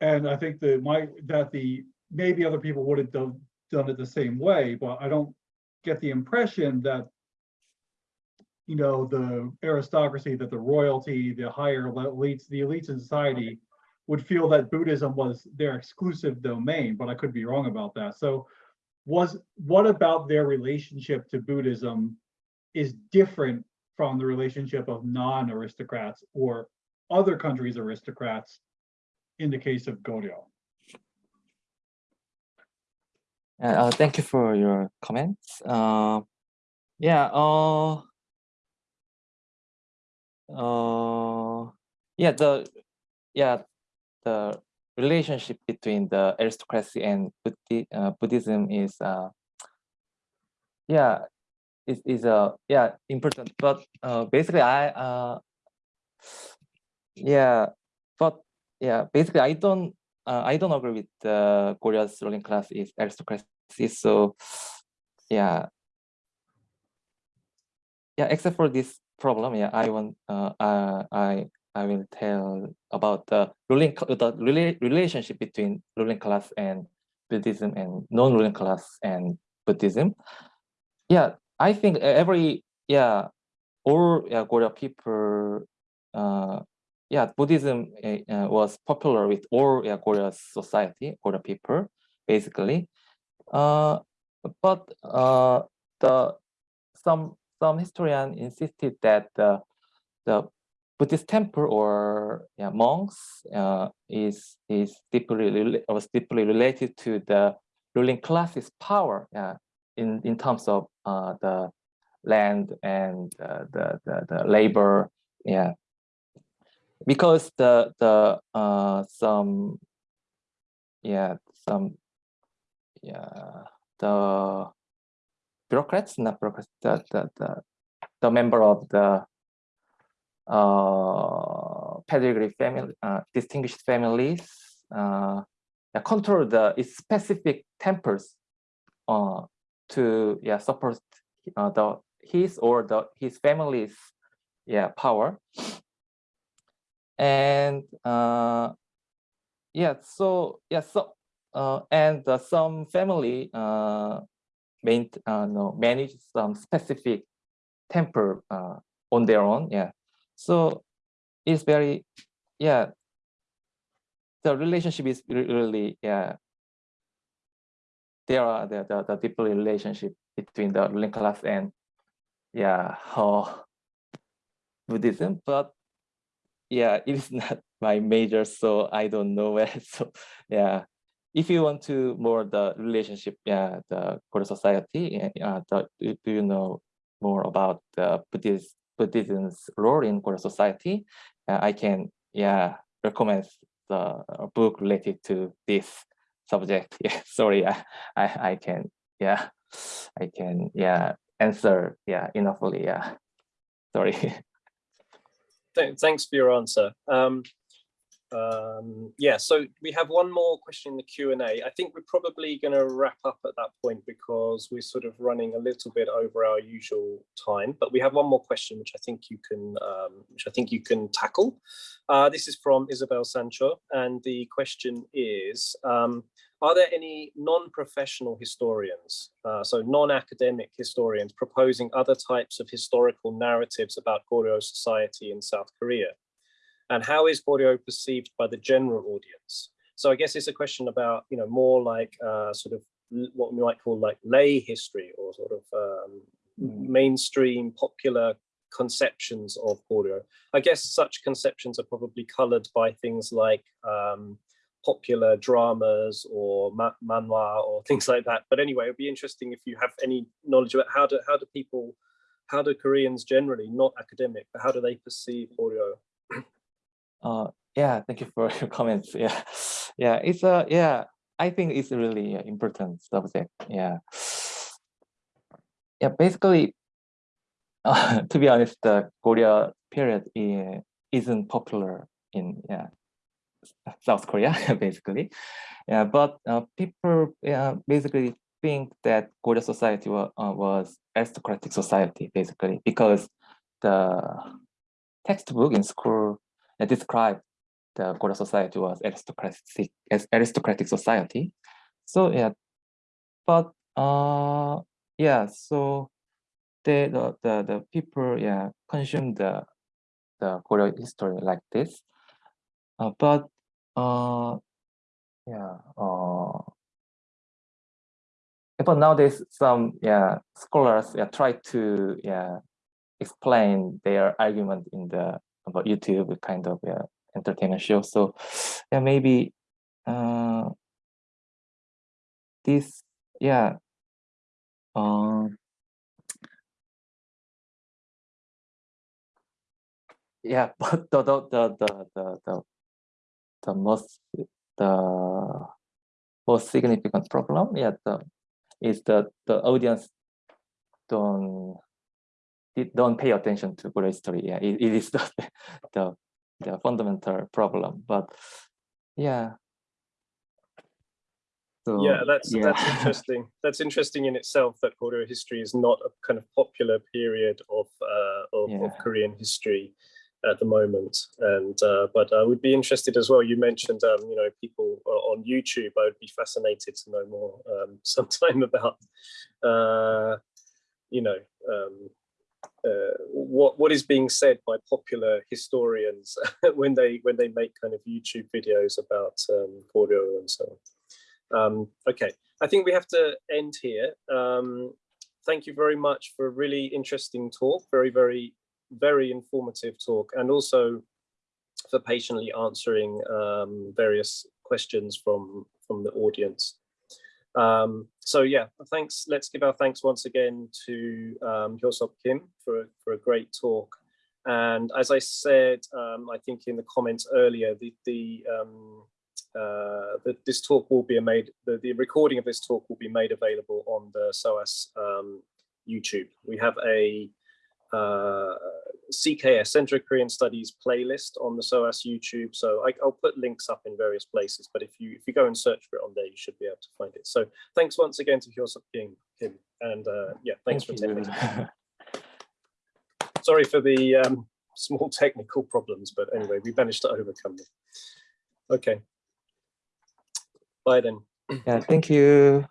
Speaker 5: and I think that my, that the, maybe other people would have done, done it the same way, but I don't get the impression that, you know, the aristocracy, that the royalty, the higher elites, the elites in society would feel that Buddhism was their exclusive domain, but I could be wrong about that. So was, what about their relationship to Buddhism is different from the relationship of non-aristocrats or other countries' aristocrats in the case of Goryeo.
Speaker 2: Uh, uh, thank you for your comments. Uh, yeah. Uh, uh, yeah. The yeah the relationship between the aristocracy and Buddhi, uh, Buddhism is uh, yeah is is uh, yeah important. But uh, basically, I uh, yeah, but yeah, basically, I don't uh, I don't agree with the Korea's ruling class is aristocracy. So yeah, yeah. Except for this problem, yeah, I want uh, uh I I will tell about the ruling the rela- relationship between ruling class and Buddhism and non-ruling class and Buddhism. Yeah, I think every yeah all yeah Korea people uh yeah Buddhism uh, uh, was popular with all yeah Korea's society Korea people basically. Uh, but uh the some some historian insisted that the the Buddhist temple or yeah, monks uh, is is deeply was deeply related to the ruling class's power in in terms of uh, the land and uh, the, the the labor yeah. Because the the some yeah some yeah the bureaucrats not bureaucrats the the, the, the member of the uh, pedigree family, uh, distinguished families, uh, control the its specific temples uh, to yeah support uh, the his or the his family's yeah power. And uh, yeah, so yeah, so and uh, some family uh, main uh, no manage some specific temple uh, on their own. Yeah, so it's very yeah. The relationship is really yeah. There are the the, the relationship between the ruling class and yeah uh, buddhism but yeah it is not my major so i don't know where so yeah if you want to more the relationship yeah the Korean society uh, the, do you know more about the buddhist buddhism's role in Korean society uh, i can yeah recommend the uh, book related to this subject. Yeah, sorry, I, I, I can, yeah, I can, yeah, answer, yeah, enoughly, yeah. Sorry.
Speaker 6: Th- Thanks for your answer. Um,
Speaker 3: um, yeah, so we have one more question in the Q and A. I think we're probably going to wrap up at that point because we're sort of running a little bit over our usual time. But we have one more question, which I think you can, um, which I think you can tackle. Uh, this is from Isabel Sancho, and the question is: um, Are there any non-professional historians, uh, so non-academic historians, proposing other types of historical narratives about Goryeo society in South Korea? And how is Goryeo perceived by the general audience? So I guess it's a question about, you know, more like uh, sort of what we might call like lay history or sort of um, mainstream popular conceptions of Goryeo. I guess such conceptions are probably colored by things like um, popular dramas or ma- manhwa or things like that. But anyway, it'd be interesting if you have any knowledge about how do how do people, how do Koreans generally, not academic, but how do they perceive Goryeo?
Speaker 2: Uh, yeah, thank you for your comments. Yeah, yeah, it's a yeah. I think it's a really uh, important subject. Yeah, yeah. Basically, uh, to be honest, the Goryeo period isn't popular in yeah South Korea. Basically, yeah. But uh, people yeah basically think that Goryeo society was uh, was aristocratic society basically because the textbook in school that describe the Goryeo society was aristocratic as aristocratic society. So yeah, but uh yeah, so the the the, the people yeah consume the the Goryeo history like this. Uh, but uh yeah uh but nowadays some yeah scholars yeah try to yeah explain their argument in the about YouTube kind of yeah, entertainment show. So yeah, maybe uh, this yeah. Um, yeah, but the the the the the the, most the most significant problem, yeah, the is that the audience don't don't pay attention to Korean history. Yeah, it, it is the, the the fundamental problem. But yeah. So,
Speaker 3: yeah, that's
Speaker 2: yeah.
Speaker 3: that's interesting. That's interesting in itself that Goryeo history is not a kind of popular period of uh, of, of Korean history at the moment. And uh, but I would be interested as well. You mentioned um, you know people uh, on YouTube. I would be fascinated to know more um, sometime about uh, you know um, uh, what what is being said by popular historians when they when they make kind of YouTube videos about um, and so on. Um, okay, I think we have to end here. Um, thank you very much for a really interesting talk, very, very, very informative talk, and also for patiently answering um, various questions from, from the audience. Um, so yeah, thanks. Let's give our thanks once again to um, Hyosop Kim for, for a great talk. And as I said, um, I think in the comments earlier, the, the um, uh, that this talk will be made, the, the recording of this talk will be made available on the SOAS um, YouTube. We have a uh, CKS, Center of Korean Studies playlist on the SOAS YouTube. So I, will put links up in various places, but if you if you go and search for it on there, you should be able to find it. So thanks once again to Hyosop Kim, Kim and uh, yeah, thanks
Speaker 2: Thank
Speaker 3: for attending. Sorry for the um, small technical problems, but anyway, we managed to overcome them. Okay. Bye then.
Speaker 2: yeah, thank you.